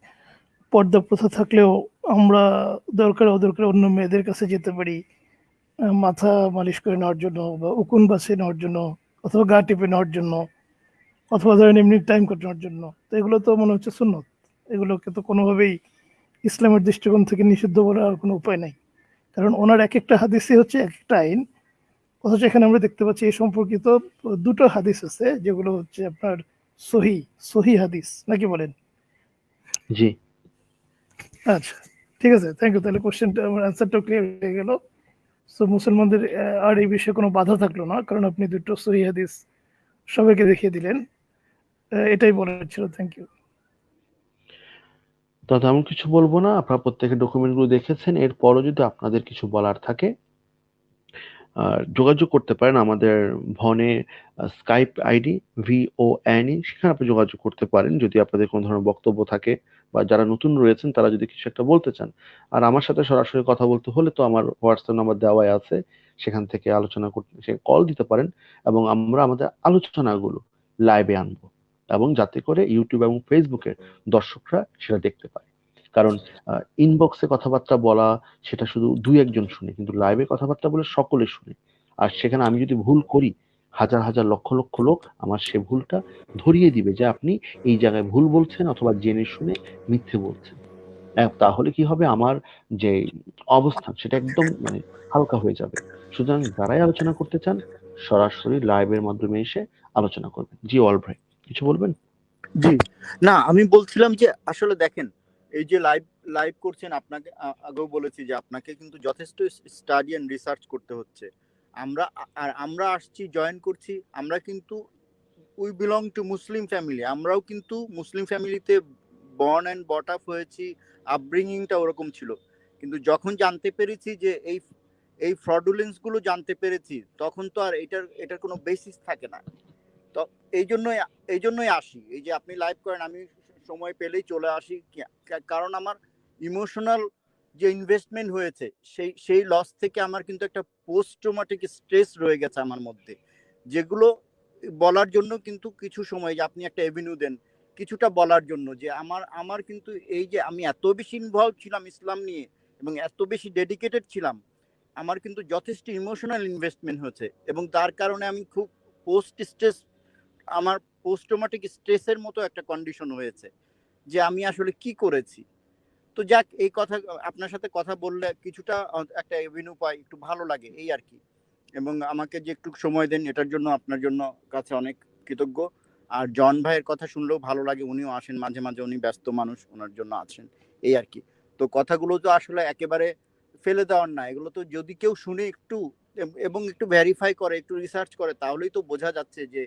পর্দা প্রথা থাকলেও আমরা দরকার অদরকার অন্য মেয়েদের কাছে যেতে পারি মাথা মালিশ করে নেওয়ার জন্য বা উকুন বাসে নেওয়ার জন্য অথবা গা টিপে নেওয়ার জন্য অথবা ধরেন এমনি টাইম কাটানোর জন্য। তো এগুলো তো মনে হচ্ছে সুন্নত। এগুলোকে তো কোনোভাবেই ইসলামের দৃষ্টিকোণ থেকে নিষিদ্ধ বলার কোনো উপায় নাই। কারণ ওনার এক একটা হাদিসই হচ্ছে এক একটা আইন। অথচ এখানে আমরা দেখতে পাচ্ছি এই সম্পর্কিত দুটো হাদিস আছে যেগুলো হচ্ছে আপনার সহি সহি হাদিস নাকি বলেন? জি। আচ্ছা ঠিক আছে থ্যাংক ইউ তাহলে কোশ্চেনটা আমার অ্যান্সারটাও ক্লিয়ার হয়ে গেল। সো মুসলমানদের আর এই বিষয়ে কোনো বাধা থাকল না কারণ আপনি দুটো সহি হাদিস সবাইকে দেখিয়ে দিলেন। এটাই বলার ছিল থ্যাংক ইউ তো তেমন কিছু বলব না আপনারা প্রত্যেকের ডকুমেন্টগুলো দেখেছেন এরপরও যদি আপনাদের কিছু বলার থাকে যোগাযোগ করতে পারেন আমাদের ভনে Skype ID V O E সেখানে আপনি যোগাযোগ করতে পারেন। যদি আপনাদের কোনো ধরনের বক্তব্য থাকে বা যারা নতুন রয়েছেন, তারা যদি কিছু একটা বলতে চান। আর আমার সাথে সরাসরি কথা বলতে হলে তো আমার হোয়াটসঅ্যাপ নাম্বার দেওয়াই আছে। সেখান থেকে আলোচনা করতে, সে কল দিতে পারেন এবং আমরা আমাদের আলোচনাগুলো লাইভে আনব এবং যাতে করে ইউটিউব এবং ফেসবুকে দর্শকরা সেটা দেখতে পায়। কারণ ইনবক্সে কথাবার্তা বলা, সেটা শুধু দুই একজন শুনে, কিন্তু লাইভে কথাবার্তা বলে সকলে শুনে। আর সেখানে আমি যদি ভুল করি, হাজার হাজার লক্ষ লক্ষ লোক আমার সে ভুলটা ধরিয়ে দিবে যে আপনি এই জায়গায় ভুল বলছেন অথবা জেনে শুনে মিথ্যে বলছেন। তাহলে কি হবে? আমার যে অবস্থান, সেটা একদম মানে হালকা হয়ে যাবে। সুতরাং যারাই আলোচনা করতে চান, সরাসরি লাইভের মাধ্যমে এসে আলোচনা করবেন। জি অল ভাই কিছু বলবেন? জি। না, আমি বলছিলাম যে, আসলে দেখেন এই যে লাইভ লাইভ করছেন আপনাকে আগেও বলেছি যে আপনাকে কিন্তু যথেষ্ট স্টাডি এন্ড রিসার্চ করতে হচ্ছে। আমরা, আর আমরা আসছি জয়েন করছি, আমরা কিন্তু we belong to Muslim family আমরাও কিন্তু মুসলিম ফ্যামিলিতে বর্ন অ্যান্ড বট আপ হয়েছি আপব্রিঙ্গিংটা ওরকম ছিল। কিন্তু যখন জানতে পেরেছি যে এই এই ফ্রডুলেন্সগুলো জানতে পেরেছি, তখন তো আর এটার এটার কোনো বেসিস থাকে না। তো, এই জন্যই এই জন্যই আসি। এই যে আপনি লাইভ করেন, আমি সময় পেলেই চলে আসি। কারণ আমার ইমোশনাল যে ইনভেস্টমেন্ট হয়েছে, সেই সেই লস থেকে আমার কিন্তু একটা পোস্ট স্ট্রেস রয়ে গেছে আমার মধ্যে। যেগুলো বলার জন্য কিন্তু কিছু সময়, যে আপনি একটা এভিনিউ দেন, কিছুটা বলার জন্য যে আমার আমার কিন্তু এই যে আমি এত বেশি ইনভলভ ছিলাম ইসলাম নিয়ে এবং এত বেশি ডেডিকেটেড ছিলাম, আমার কিন্তু যথেষ্ট ইমোশনাল ইনভেস্টমেন্ট হয়েছে এবং তার কারণে আমি খুব পোস্ট স্ট্রেস আমার পোস্ট ট্রমাটিক স্ট্রেসের মতো একটা কন্ডিশন হয়েছে যে আমি আসলে কি করেছি। তো যাক, এই কথা, আপনার সাথে কথা বললে কিছুটা একটা এভিনিউ পাই, একটু ভালো লাগে, এই আর কি। এবং আমাকে যে একটু সময় দেন, এটার জন্য আপনার জন্য কাছে অনেক কৃতজ্ঞ। আর জন ভাইয়ের কথা শুনলেও ভালো লাগে, উনিও আসেন, মাঝে মাঝে উনি ব্যস্ত মানুষ, ওনার জন্য আছেন, এই আর কি। তো কথাগুলো তো আসলে একেবারে ফেলে দেওয়ার না, এগুলো তো যদি কেউ শুনে একটু, এবং একটু ভেরিফাই করে, একটু রিসার্চ করে, তাহলেই তো বোঝা যাচ্ছে যে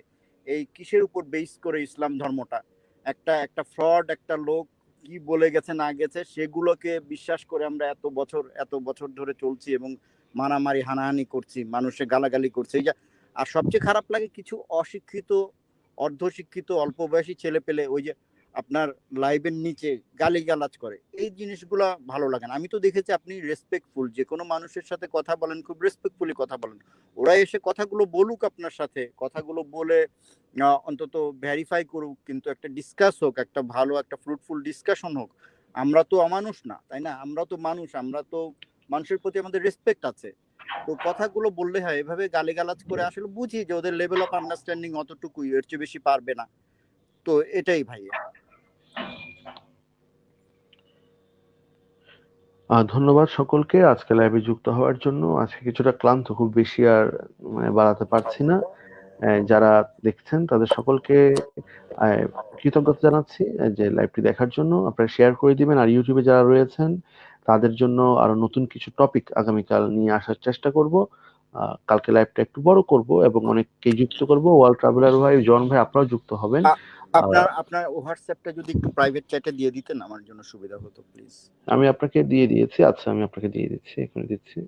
এই কিসের উপর বেস করে ইসলাম ধর্মটা? একটা একটা ফ্রড, একটা লোক কি বলে গেছে, না গেছে, সেগুলোকে বিশ্বাস করে আমরা এত বছর এত বছর ধরে চলছি এবং মারামারি, হানাহানি করছি, মানুষে গালাগালি করছে। এই যে, আর সবচেয়ে খারাপ লাগে কিছু অশিক্ষিত, অর্ধশিক্ষিত, অল্প বয়সী ছেলে পেলে ওই যে আপনার লাইভের নিচে গালিগালাজ করে। এই জিনিসগুলা ভালো লাগে না। আমি তো দেখেছি আপনি রেসপেক্টফুল যে কোনো মানুষের সাথে কথা বলেন, খুব রেসপেক্টফুলি কথা বলেন। ওরা এসে কথাগুলো বলুক আপনার সাথে, কথাগুলো বলে অন্তত ভেরিফাই করুক, কিন্তু একটা ডিসকাস হোক, একটা ভালো, একটা ফ্রুটফুল ডিসকাশন হোক, আমরা তো অমানুষ না, তাই না? আমরা তো মানুষ, আমরা তো মানুষের প্রতি আমাদের রেসপেক্ট আছে। তো কথাগুলো বললে হয়, এভাবে গালিগালাজ করে আসলে বুঝি যে ওদের লেভেল অফ আন্ডারস্ট্যান্ডিং অতটুকুই, এর চেয়ে বেশি পারবে না। তো এটাই ভাইয়া। ধন্যবাদ সকলকে। আজকে লাইভে যুক্ত হওয়ার জন্য আজকে কিছুটা ক্লান্ত, খুব বেশি আর মানে বাড়াতে পারছি না। যারা দেখছেন, তাদের সকলকে কৃতজ্ঞতা জানাচ্ছি যে লাইভটি দেখার জন্য। আপনারা শেয়ার করে দিবেন। আর ইউটিউবে যারা রয়েছেন, তাদের জন্য আরও নতুন কিছু টপিক আগামীকাল নিয়ে আসার চেষ্টা করব। কালকে লাইভটা একটু বড় করব এবং অনেককে যুক্ত করব। ওয়ার্ল্ড ট্রাভেলার ভাই, জন ভাই, আপনারাও যুক্ত হবেন। আপনার আপনার হোয়াটসঅ্যাপটা যদি একটু প্রাইভেট চ্যাটে দিয়ে দিতেন আমার জন্য সুবিধা হতো প্লিজ আমি আপনাকে দিয়ে দিয়েছি। আচ্ছা আমি আপনাকে দিয়ে দিচ্ছি এখানে দিচ্ছি।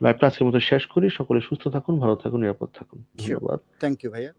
লাইভটা আজকের মতো শেষ করি। সকলে সুস্থ থাকুন ভালো থাকুন নিরাপদ থাকুন। ধন্যবাদ। থ্যাংক ইউ ভাইয়া।